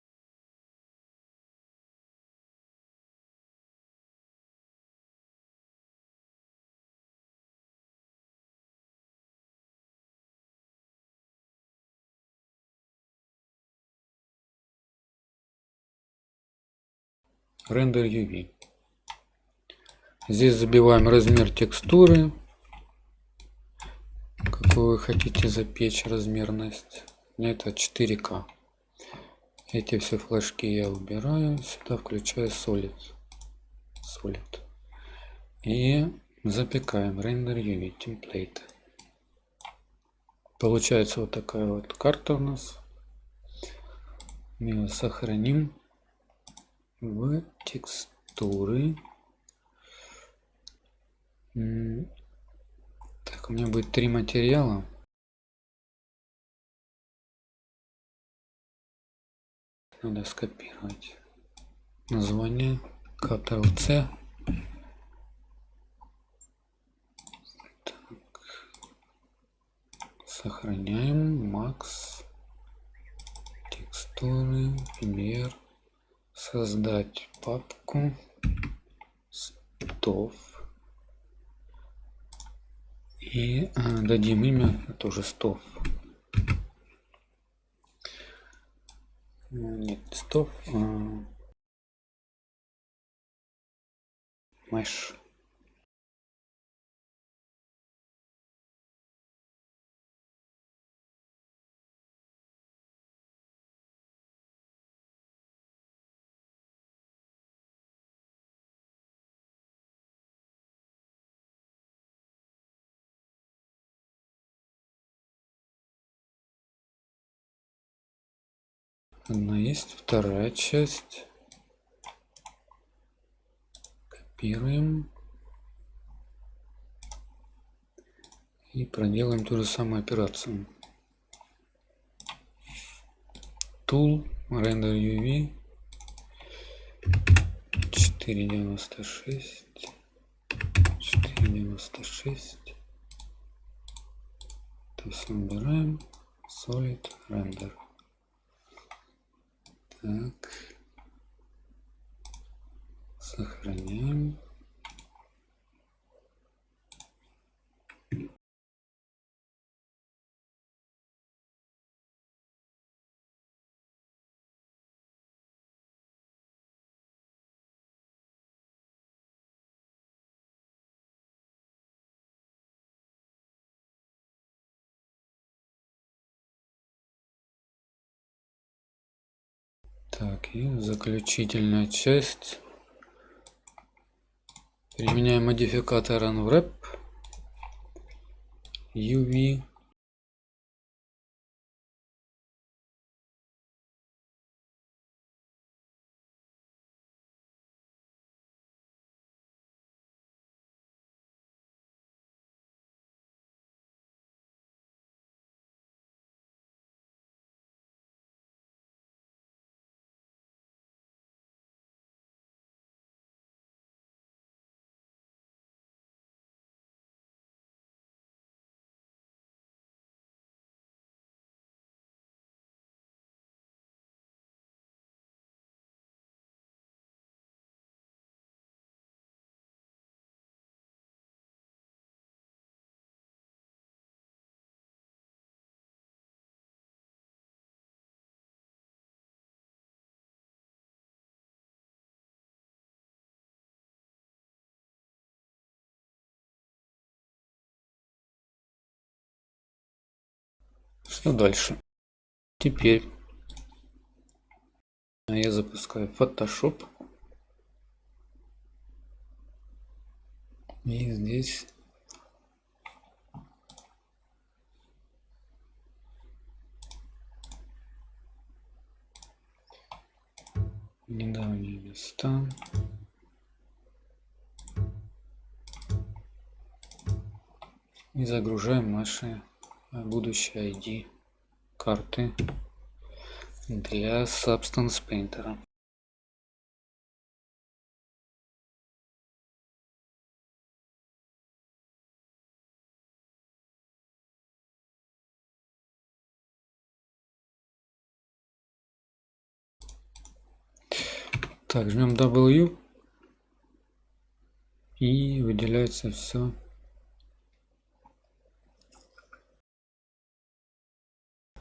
Speaker 1: Render UV. Здесь забиваем размер текстуры, какую вы хотите запечь размерность. Это 4К. Эти все флажки я убираю, сюда включаю Solid. Solid. И запекаем Render UV Template. Получается вот такая вот карта у нас. Мы ее сохраним в текстуры. Так, у меня будет три материала. Надо скопировать название Ctrl-C. Сохраняем. Макс. Текстуры. Пример создать папку стов. И а, дадим имя тоже стов. Нет стов а, mesh Одна есть, вторая часть. Копируем. И проделаем ту же самую операцию. Tool, Render UV, 496, 496. То есть убираем Solid Render. Так. Сохраняем. Так, и заключительная часть. Применяем модификатор unwrap UV Что дальше? Теперь я запускаю Photoshop. И здесь недавние места. И загружаем наши будущие ID карты для Substance Painter. Так, жмем W и выделяется все.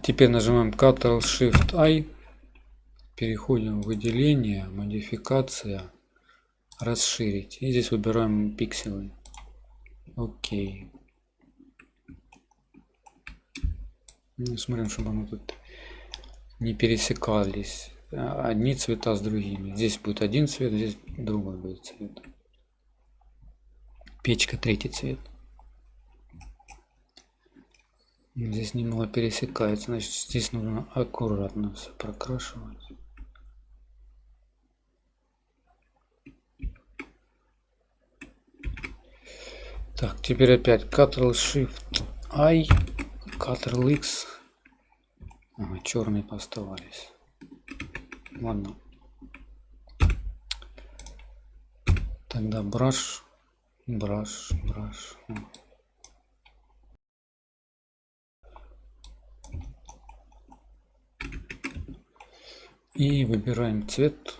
Speaker 1: Теперь нажимаем Ctrl Shift I, переходим в выделение, модификация, расширить. И здесь выбираем пикселы. Окей. Ну, смотрим, чтобы оно тут не пересекались одни цвета с другими. Здесь будет один цвет, здесь другой будет цвет. Печка третий цвет. Здесь немного пересекается, значит здесь нужно аккуратно все прокрашивать. Так, теперь опять Ctrl Shift I, Ctrl X. Ага, черные поставались. Ладно. Тогда браш, браш, браш. И выбираем цвет.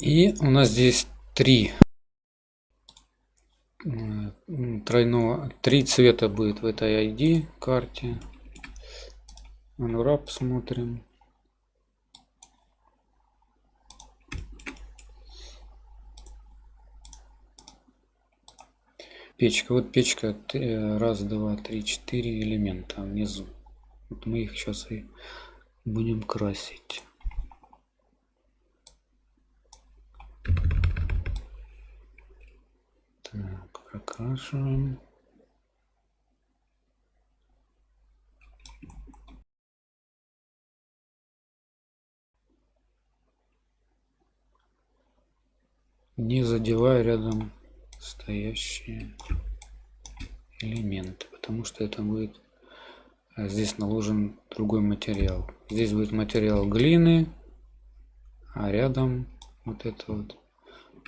Speaker 1: И у нас здесь три тройного три цвета будет в этой ID карте unwrap смотрим печка вот печка раз два три четыре элемента внизу. Вот мы их сейчас и будем красить. Так, прокрашиваем. Не задевая рядом стоящие элементы, потому что это будет а здесь наложен другой материал. Здесь будет материал глины, а рядом вот это вот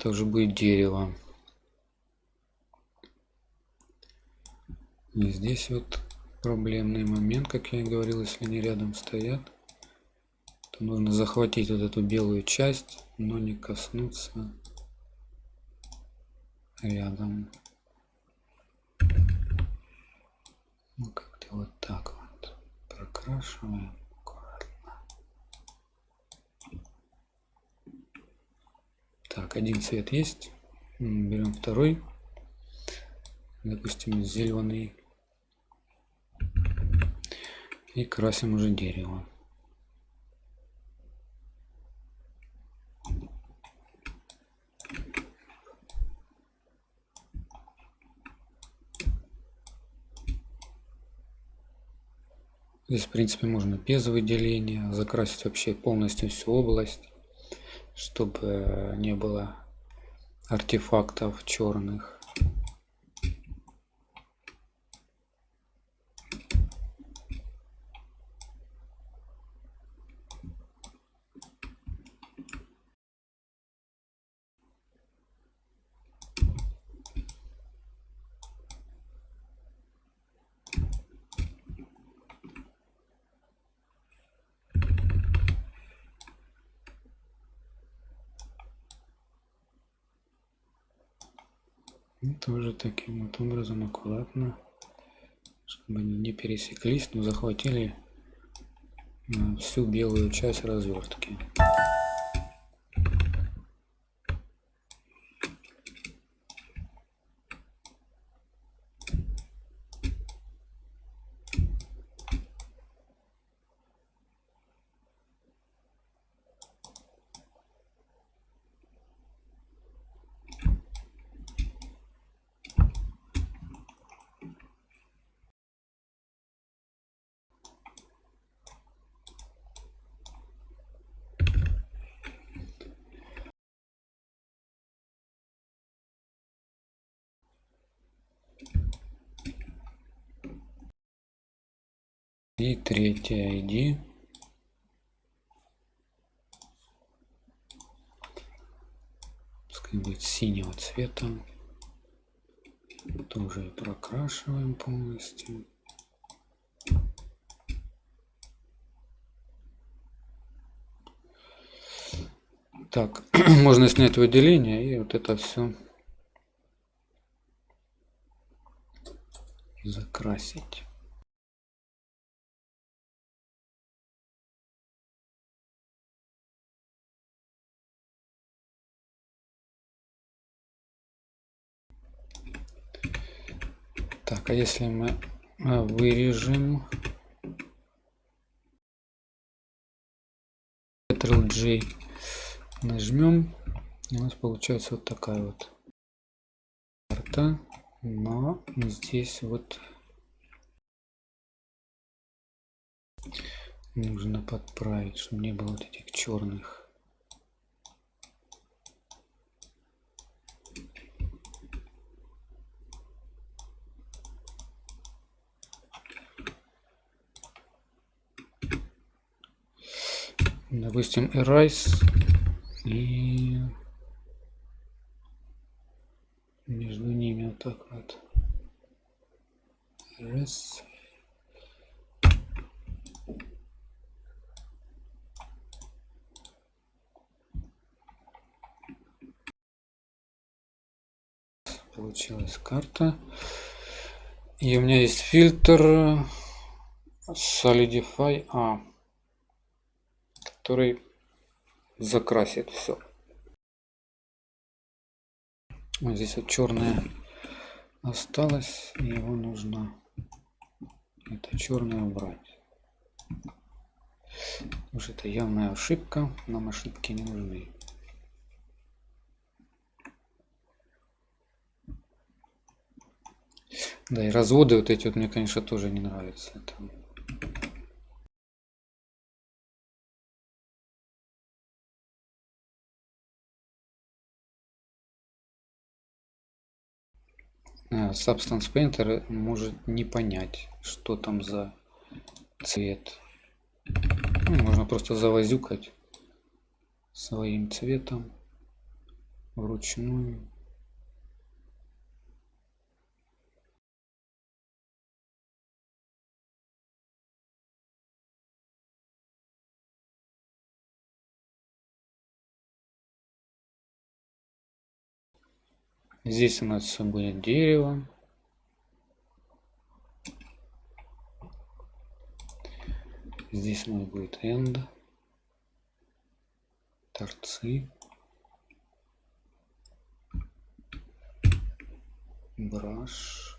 Speaker 1: тоже будет дерево. И здесь вот проблемный момент, как я и говорил, если они рядом стоят, то нужно захватить вот эту белую часть, но не коснуться рядом. Ну, как-то вот так вот прокрашиваем. Так, один цвет есть. Берем второй. Допустим, зеленый и красим уже дерево. Здесь, в принципе, можно без выделения закрасить вообще полностью всю область, чтобы не было артефактов черных. И тоже таким вот образом аккуратно, чтобы они не пересеклись, но захватили всю белую часть развертки. И третья ID. Пускай будет синего цвета. Тоже прокрашиваем полностью. Так, [CLEARS THROAT] можно снять выделение и вот это все закрасить. Так, а если мы а, вырежем Ctrl-J нажмем, у нас получается вот такая вот карта, но здесь вот нужно подправить, чтобы не было вот этих черных. Допустим, erase и между ними вот так вот. Раз. Получилась карта. И у меня есть фильтр Solidify A, который закрасит все. Вот здесь вот черное осталось, и его нужно это черное убрать. Потому это явная ошибка, нам ошибки не нужны. Да, и разводы вот эти вот мне, конечно, тоже не нравятся. Это Substance Painter может не понять, что там за цвет. Ну, можно просто завозюкать своим цветом вручную. Здесь у нас будет дерево. Здесь у нас будет end. Торцы. Браш.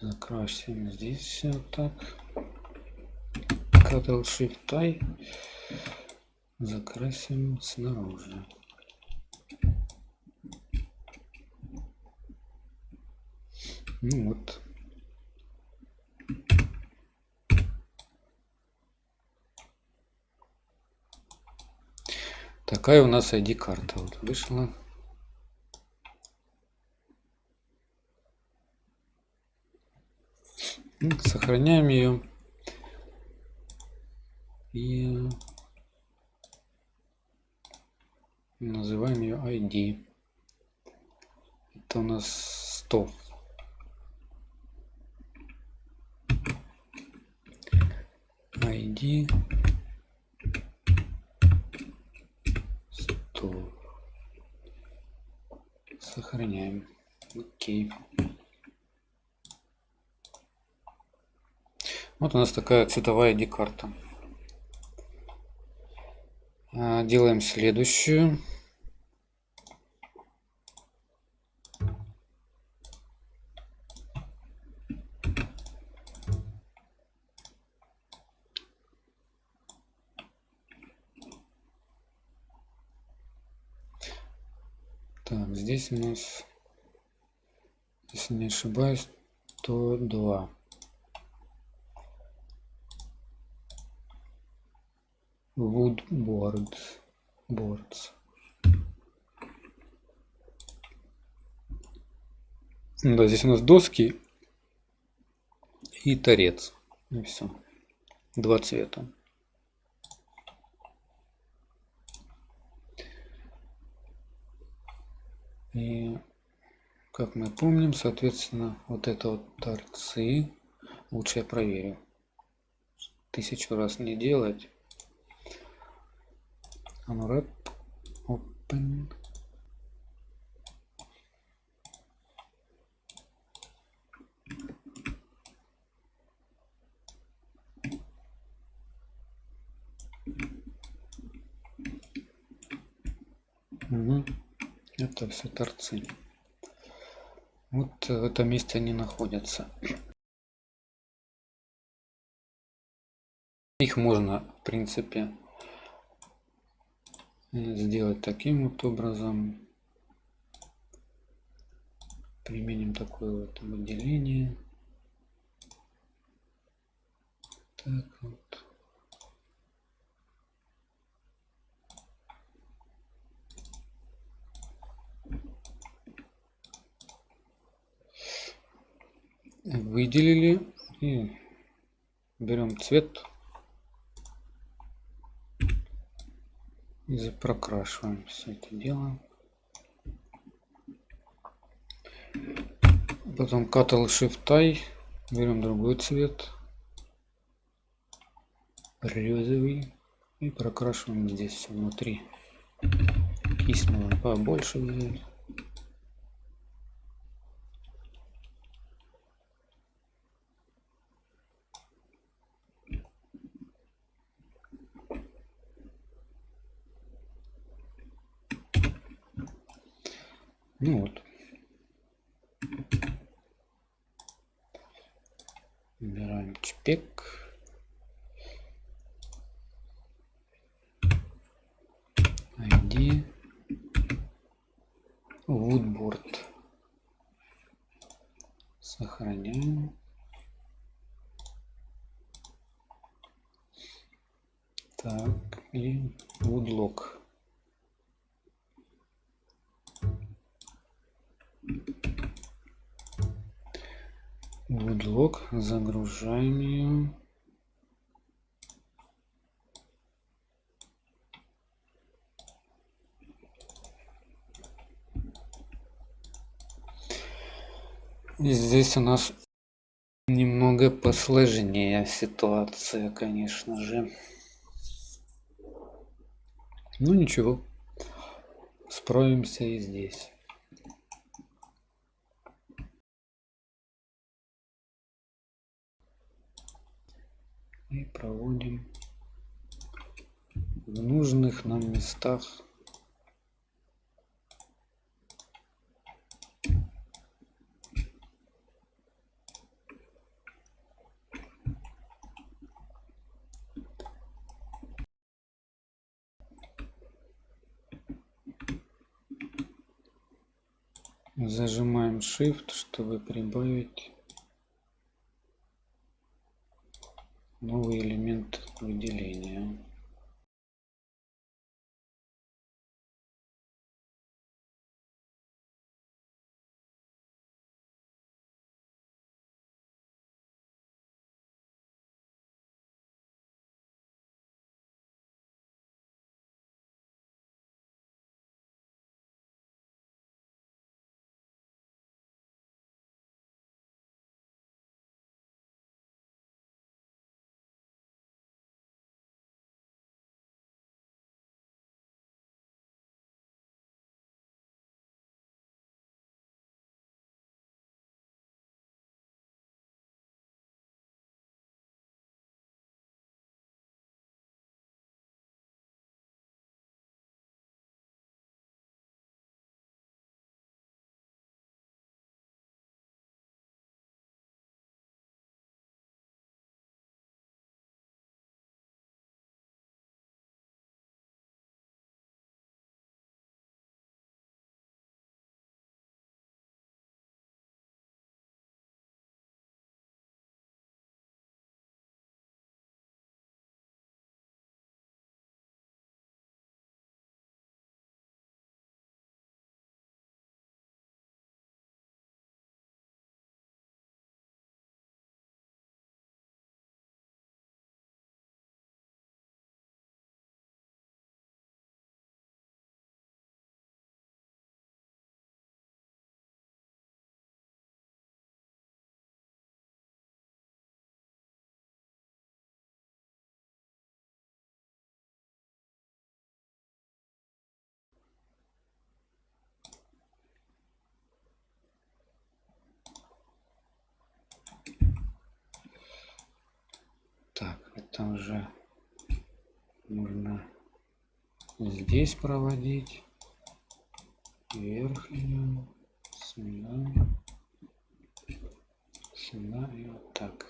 Speaker 1: Закрасим здесь все так. Ctrl Shift I закрасим снаружи. Ну вот. Такая у нас ID карта вот вышла. Сохраняем ее. И называем ее ID. Это у нас 100. ID 100. Сохраняем. Окей. Вот у нас такая цветовая ID-карта. А, делаем следующую. Так, здесь у нас, если не ошибаюсь, то 102. woodboards boards. Да здесь у нас доски и торец. И все два цвета. И как мы помним соответственно вот это вот торцы лучше я проверю. Тысячу раз не делать. Unwrap, open. Угу. Это все торцы. Вот в этом месте они находятся. Их можно, в принципе, сделать таким вот образом. Применим такое вот выделение. Так вот. выделили и берем цвет и прокрашиваем все это дело. Потом Ctrl Shift I берем другой цвет. Розовый и прокрашиваем здесь все внутри можно побольше взять Ну вот. Выбираем чпек. ID. Woodboard. Сохраняем. Так, и woodlock. Woodlock, загружаем ее. И здесь у нас немного посложнее ситуация, конечно же. Ну ничего, справимся и здесь. и проводим в нужных нам местах. Зажимаем shift чтобы прибавить новый элемент выделения это уже можно здесь проводить. Верхнюю, сюда, сюда и вот так.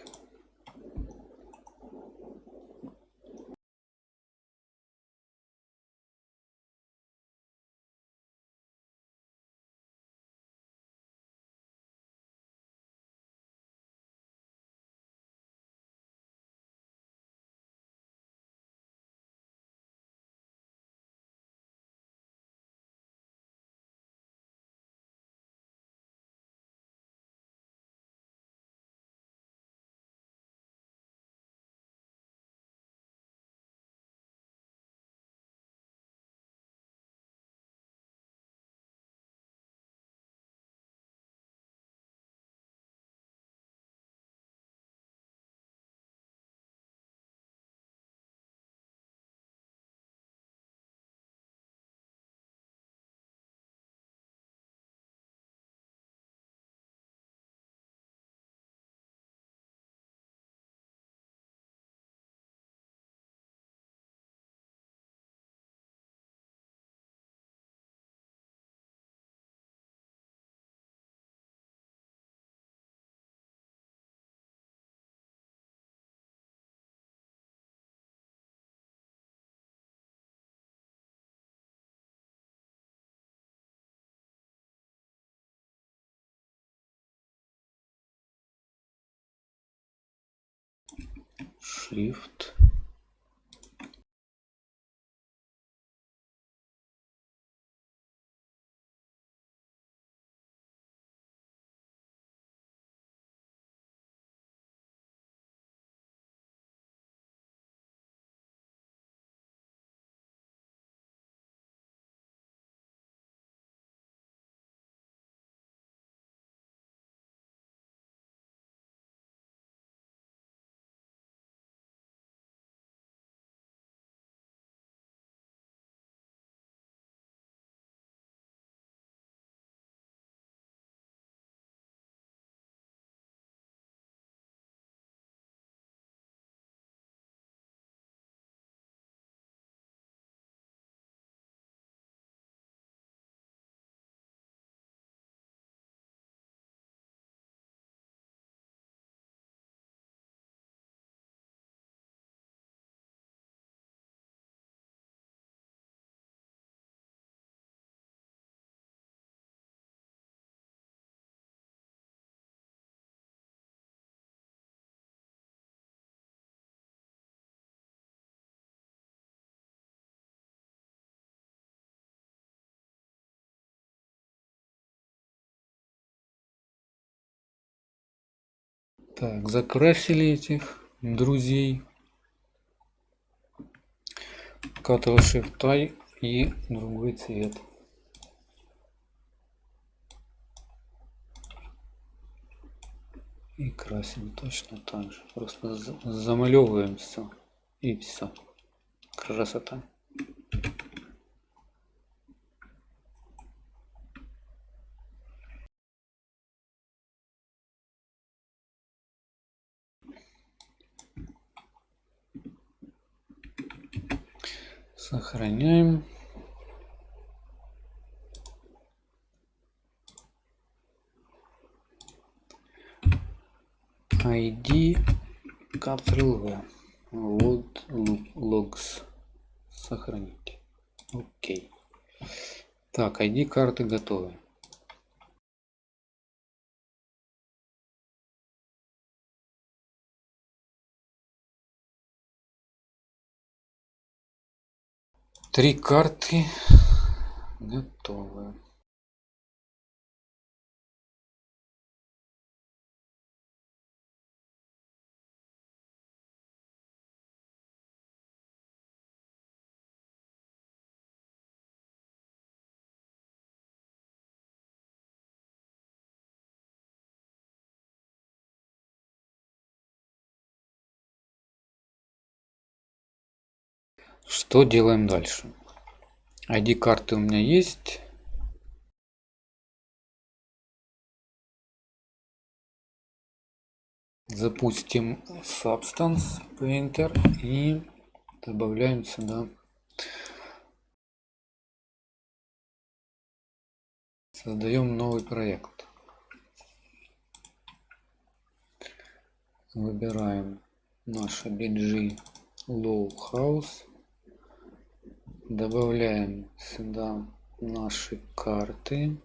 Speaker 1: Shift. Так, закрасили этих друзей. Ctrl Shift I и другой цвет. И красим точно так же. Просто замалевываем все. И все. Красота. Сохраняем. ID Ctrl-V. Вот logs. Сохранить. Окей. Так, ID карты готовы. Три карты готовы. Что делаем дальше? ID карты у меня есть. Запустим Substance Painter и добавляем сюда создаем новый проект выбираем наше BG Low House добавляем сюда наши карты.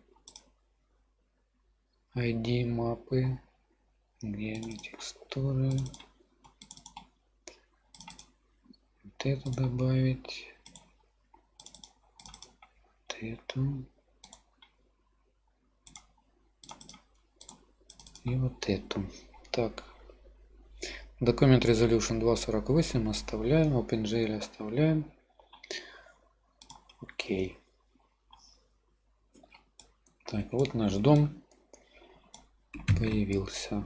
Speaker 1: ID мапы где они текстуры. Вот это добавить. Вот эту и вот эту. Так. Документ resolution 248 оставляем. OpenGL оставляем окей. Так вот наш дом появился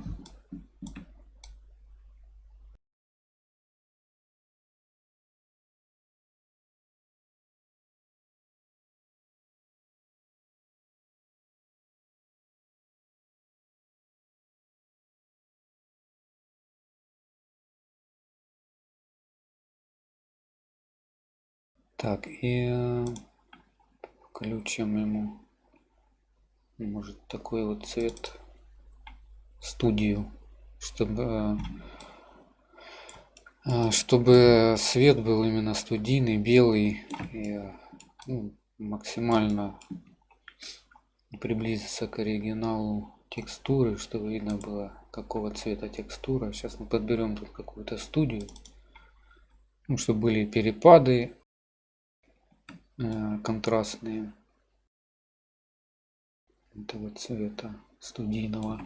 Speaker 1: Так, и э, включим ему, может, такой вот цвет студию, чтобы э, чтобы свет был именно студийный, белый и ну, максимально приблизиться к оригиналу текстуры, чтобы видно было какого цвета текстура. Сейчас мы подберем тут какую-то студию, ну, чтобы были перепады Э, контрастные этого цвета студийного.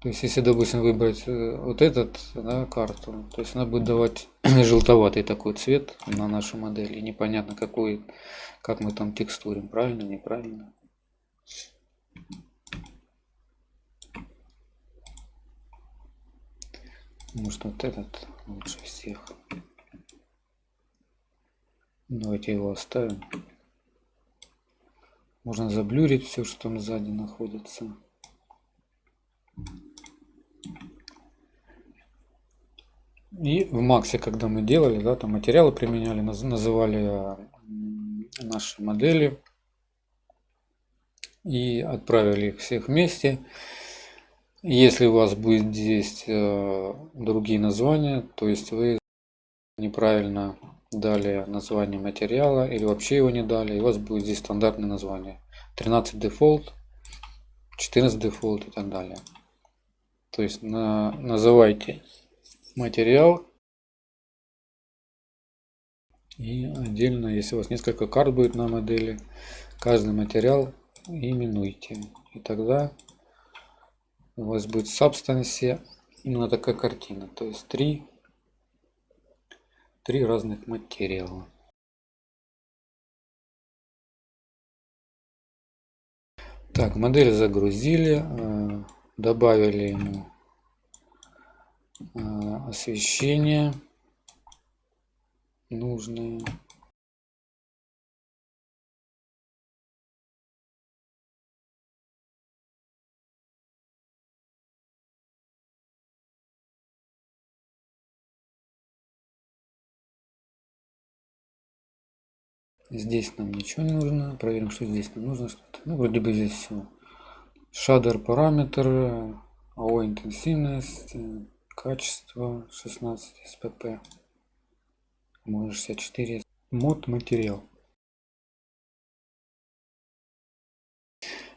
Speaker 1: То есть, если, допустим, выбрать э, вот этот да, карту, то есть она будет давать [CLEARS THROAT] желтоватый такой цвет на нашу модель. И непонятно, какой, как мы там текстурим, правильно, неправильно. Может, вот этот лучше всех. Давайте его оставим. Можно заблюрить все, что там сзади находится. И в Максе, когда мы делали, да, там материалы применяли, называли наши модели и отправили их всех вместе. Если у вас будет здесь э, другие названия, то есть вы неправильно дали название материала или вообще его не дали, и у вас будет здесь стандартное название. 13 дефолт, 14 дефолт и так далее. То есть на, называйте материал и отдельно, если у вас несколько карт будет на модели, каждый материал именуйте. И тогда у вас будет в Substance именно такая картина. То есть три три разных материала. Так, модель загрузили, э, добавили ему э, освещение нужное. Здесь нам ничего не нужно. Проверим, что здесь нам нужно. Ну, вроде бы здесь все. Шадер параметр, АО интенсивность, качество 16 СПП, может 64. Мод материал.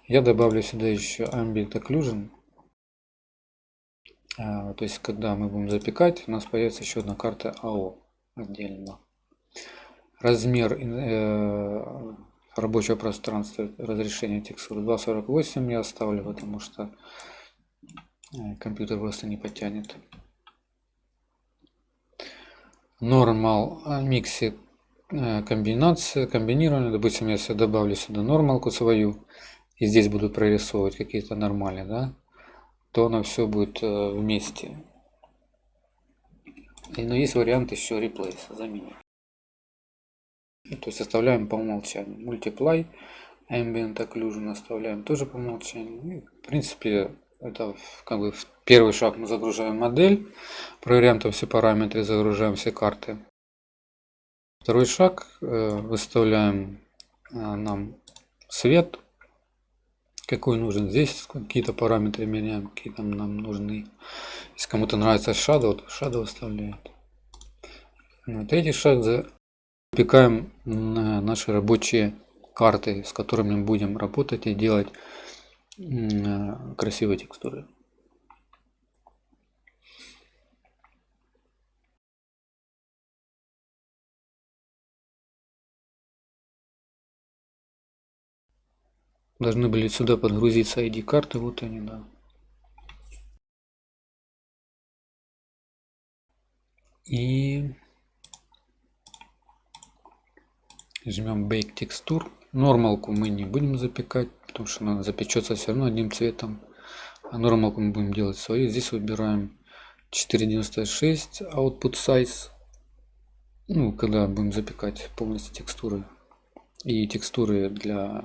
Speaker 1: Я добавлю сюда еще Ambient Occlusion. А, то есть, когда мы будем запекать, у нас появится еще одна карта АО отдельно размер э, рабочего пространства разрешения текстуры 248 я оставлю потому что э, компьютер просто не потянет нормал миксе э, комбинация комбинирование допустим если добавлю сюда нормалку свою и здесь буду прорисовывать какие-то нормали да то оно все будет вместе. Но есть вариант еще replace заменить ну, то есть оставляем по умолчанию. Multiply, Ambient Occlusion оставляем тоже по умолчанию. И, в принципе, это как бы первый шаг мы загружаем модель, проверяем там все параметры, загружаем все карты. Второй шаг, э, выставляем э, нам свет, какой нужен. Здесь какие-то параметры меняем, какие там нам нужны. Если кому-то нравится Shadow, то Shadow выставляет. На третий шаг запекаем наши рабочие карты, с которыми мы будем работать и делать красивые текстуры. Должны были сюда подгрузиться ID карты, вот они, да. И жмем Bake Texture. Нормалку мы не будем запекать, потому что она запечется все равно одним цветом. А нормалку мы будем делать свою. Здесь выбираем 4.96 Output Size. Ну, когда будем запекать полностью текстуры. И текстуры для,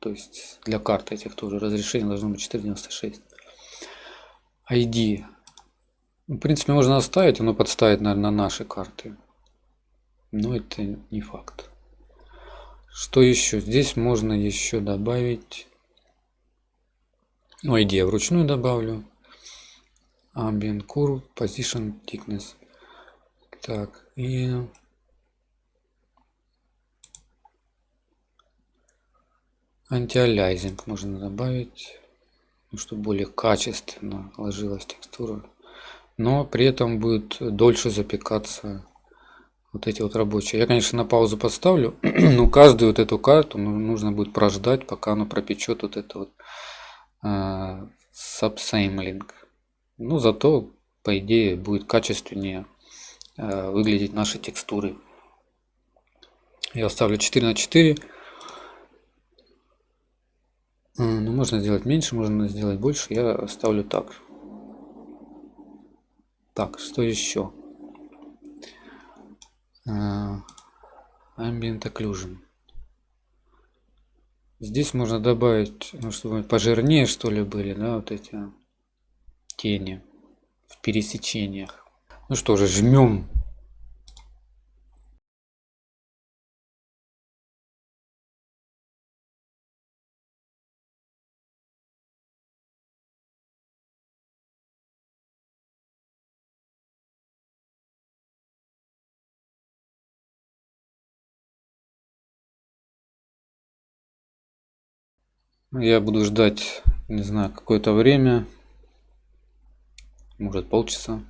Speaker 1: то есть для карты этих тоже разрешение должно быть 4.96. ID. В принципе, можно оставить, оно подставит, наверное, на наши карты. Но это не факт. Что еще? Здесь можно еще добавить... Ну, ID я вручную добавлю. Ambient Curve, Position Thickness. Так, и... Антиалязинг можно добавить, ну, чтобы более качественно ложилась текстура. Но при этом будет дольше запекаться вот эти вот рабочие. Я, конечно, на паузу поставлю, [CLEARS THROAT] но каждую вот эту карту ну, нужно будет прождать, пока она пропечет вот это вот э, subsampling. Ну, зато, по идее, будет качественнее э, выглядеть наши текстуры. Я оставлю 4 на 4. Ну, можно сделать меньше, можно сделать больше. Я оставлю так. Так, что еще? А, ambient Occlusion. Здесь можно добавить, ну, чтобы пожирнее что ли были, да, вот эти тени в пересечениях. Ну что же, жмем Я буду ждать, не знаю, какое-то время. Может полчаса.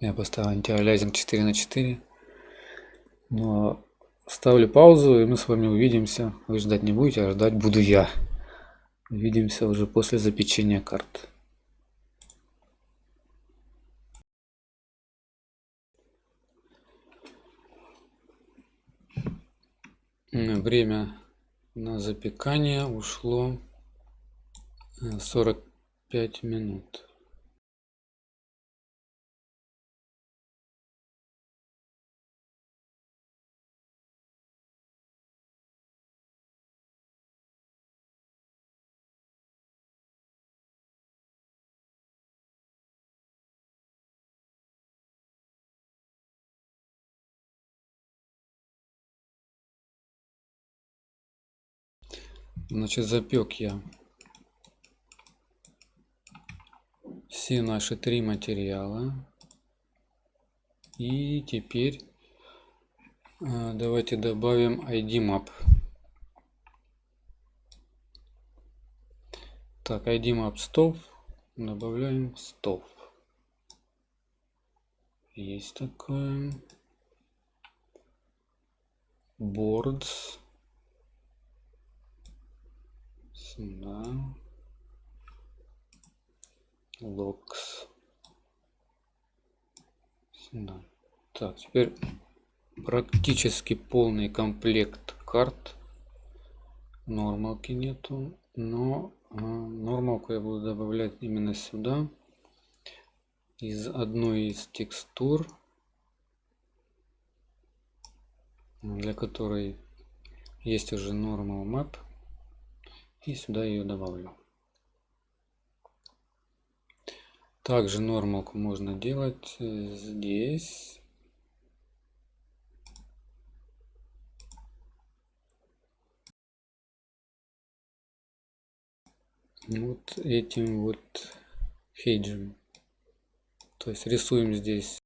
Speaker 1: Я поставил антиалязинг 4 на 4. Но ставлю паузу, и мы с вами увидимся. Вы ждать не будете, а ждать буду я. Увидимся уже после запечения карт. Время на запекание ушло 45 э, минут. Значит, запек я все наши три материала. И теперь э, давайте добавим ID map. Так, ID map stove. Добавляем stove. Есть такое. Boards. Сюда. Locks. Сюда. Так, теперь практически полный комплект карт. Нормалки нету, но а, нормалку я буду добавлять именно сюда. Из одной из текстур, для которой есть уже normal map и сюда ее добавлю. Также нормалку можно делать э, здесь. Вот этим вот хеджем. То есть рисуем здесь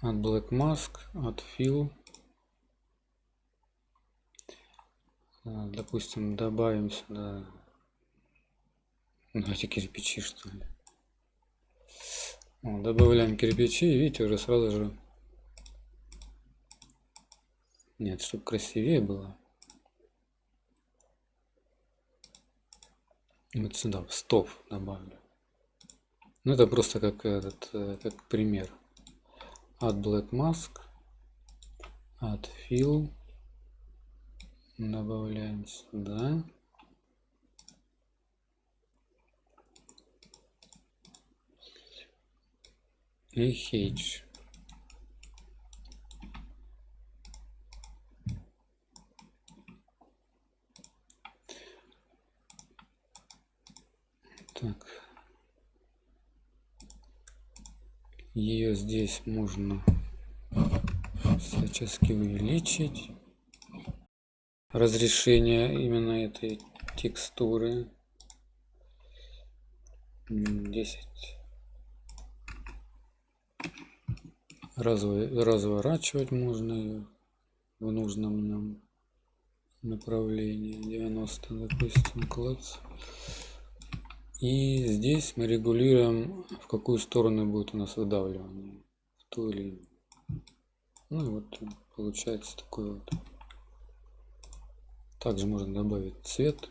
Speaker 1: от Black Mask, от Fill. А, допустим, добавим сюда давайте кирпичи что ли. Добавляем кирпичи и видите уже сразу же нет чтобы красивее было вот сюда в стоп добавлю ну это просто как этот э, как пример от black mask от fill добавляем сюда и H. Так. Ее здесь можно всячески увеличить. Разрешение именно этой текстуры. 10 разворачивать можно ее в нужном нам направлении 90 допустим класс и здесь мы регулируем в какую сторону будет у нас выдавливание. В ту или ну вот получается такой вот. Также можно добавить цвет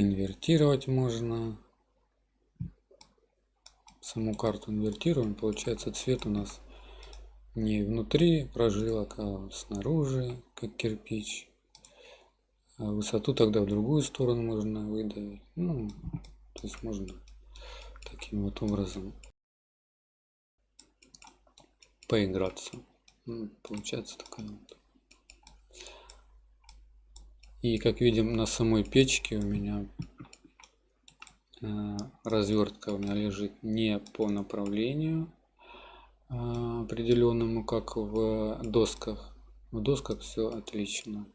Speaker 1: инвертировать можно. Саму карту инвертируем. Получается цвет у нас не внутри прожилок а снаружи как кирпич. А высоту тогда в другую сторону можно выдавить. Ну то есть можно таким вот образом поиграться. Ну, получается такая вот и как видим на самой печке у меня э, развертка у меня лежит не по направлению э, определенному, как в досках. В досках все отлично.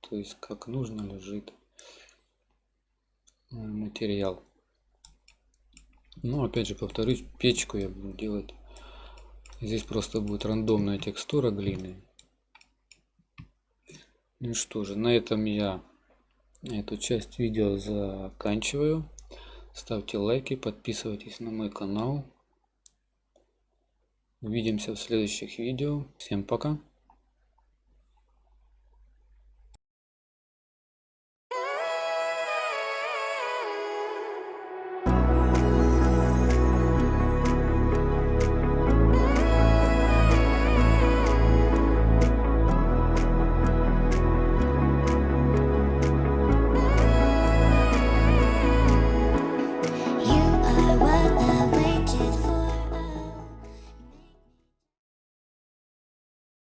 Speaker 1: То есть как нужно лежит э, материал. Но опять же повторюсь, печку я буду делать. Здесь просто будет рандомная текстура глины. Ну что же, на этом я эту часть видео заканчиваю. Ставьте лайки, подписывайтесь на мой канал. Увидимся в следующих видео. Всем пока.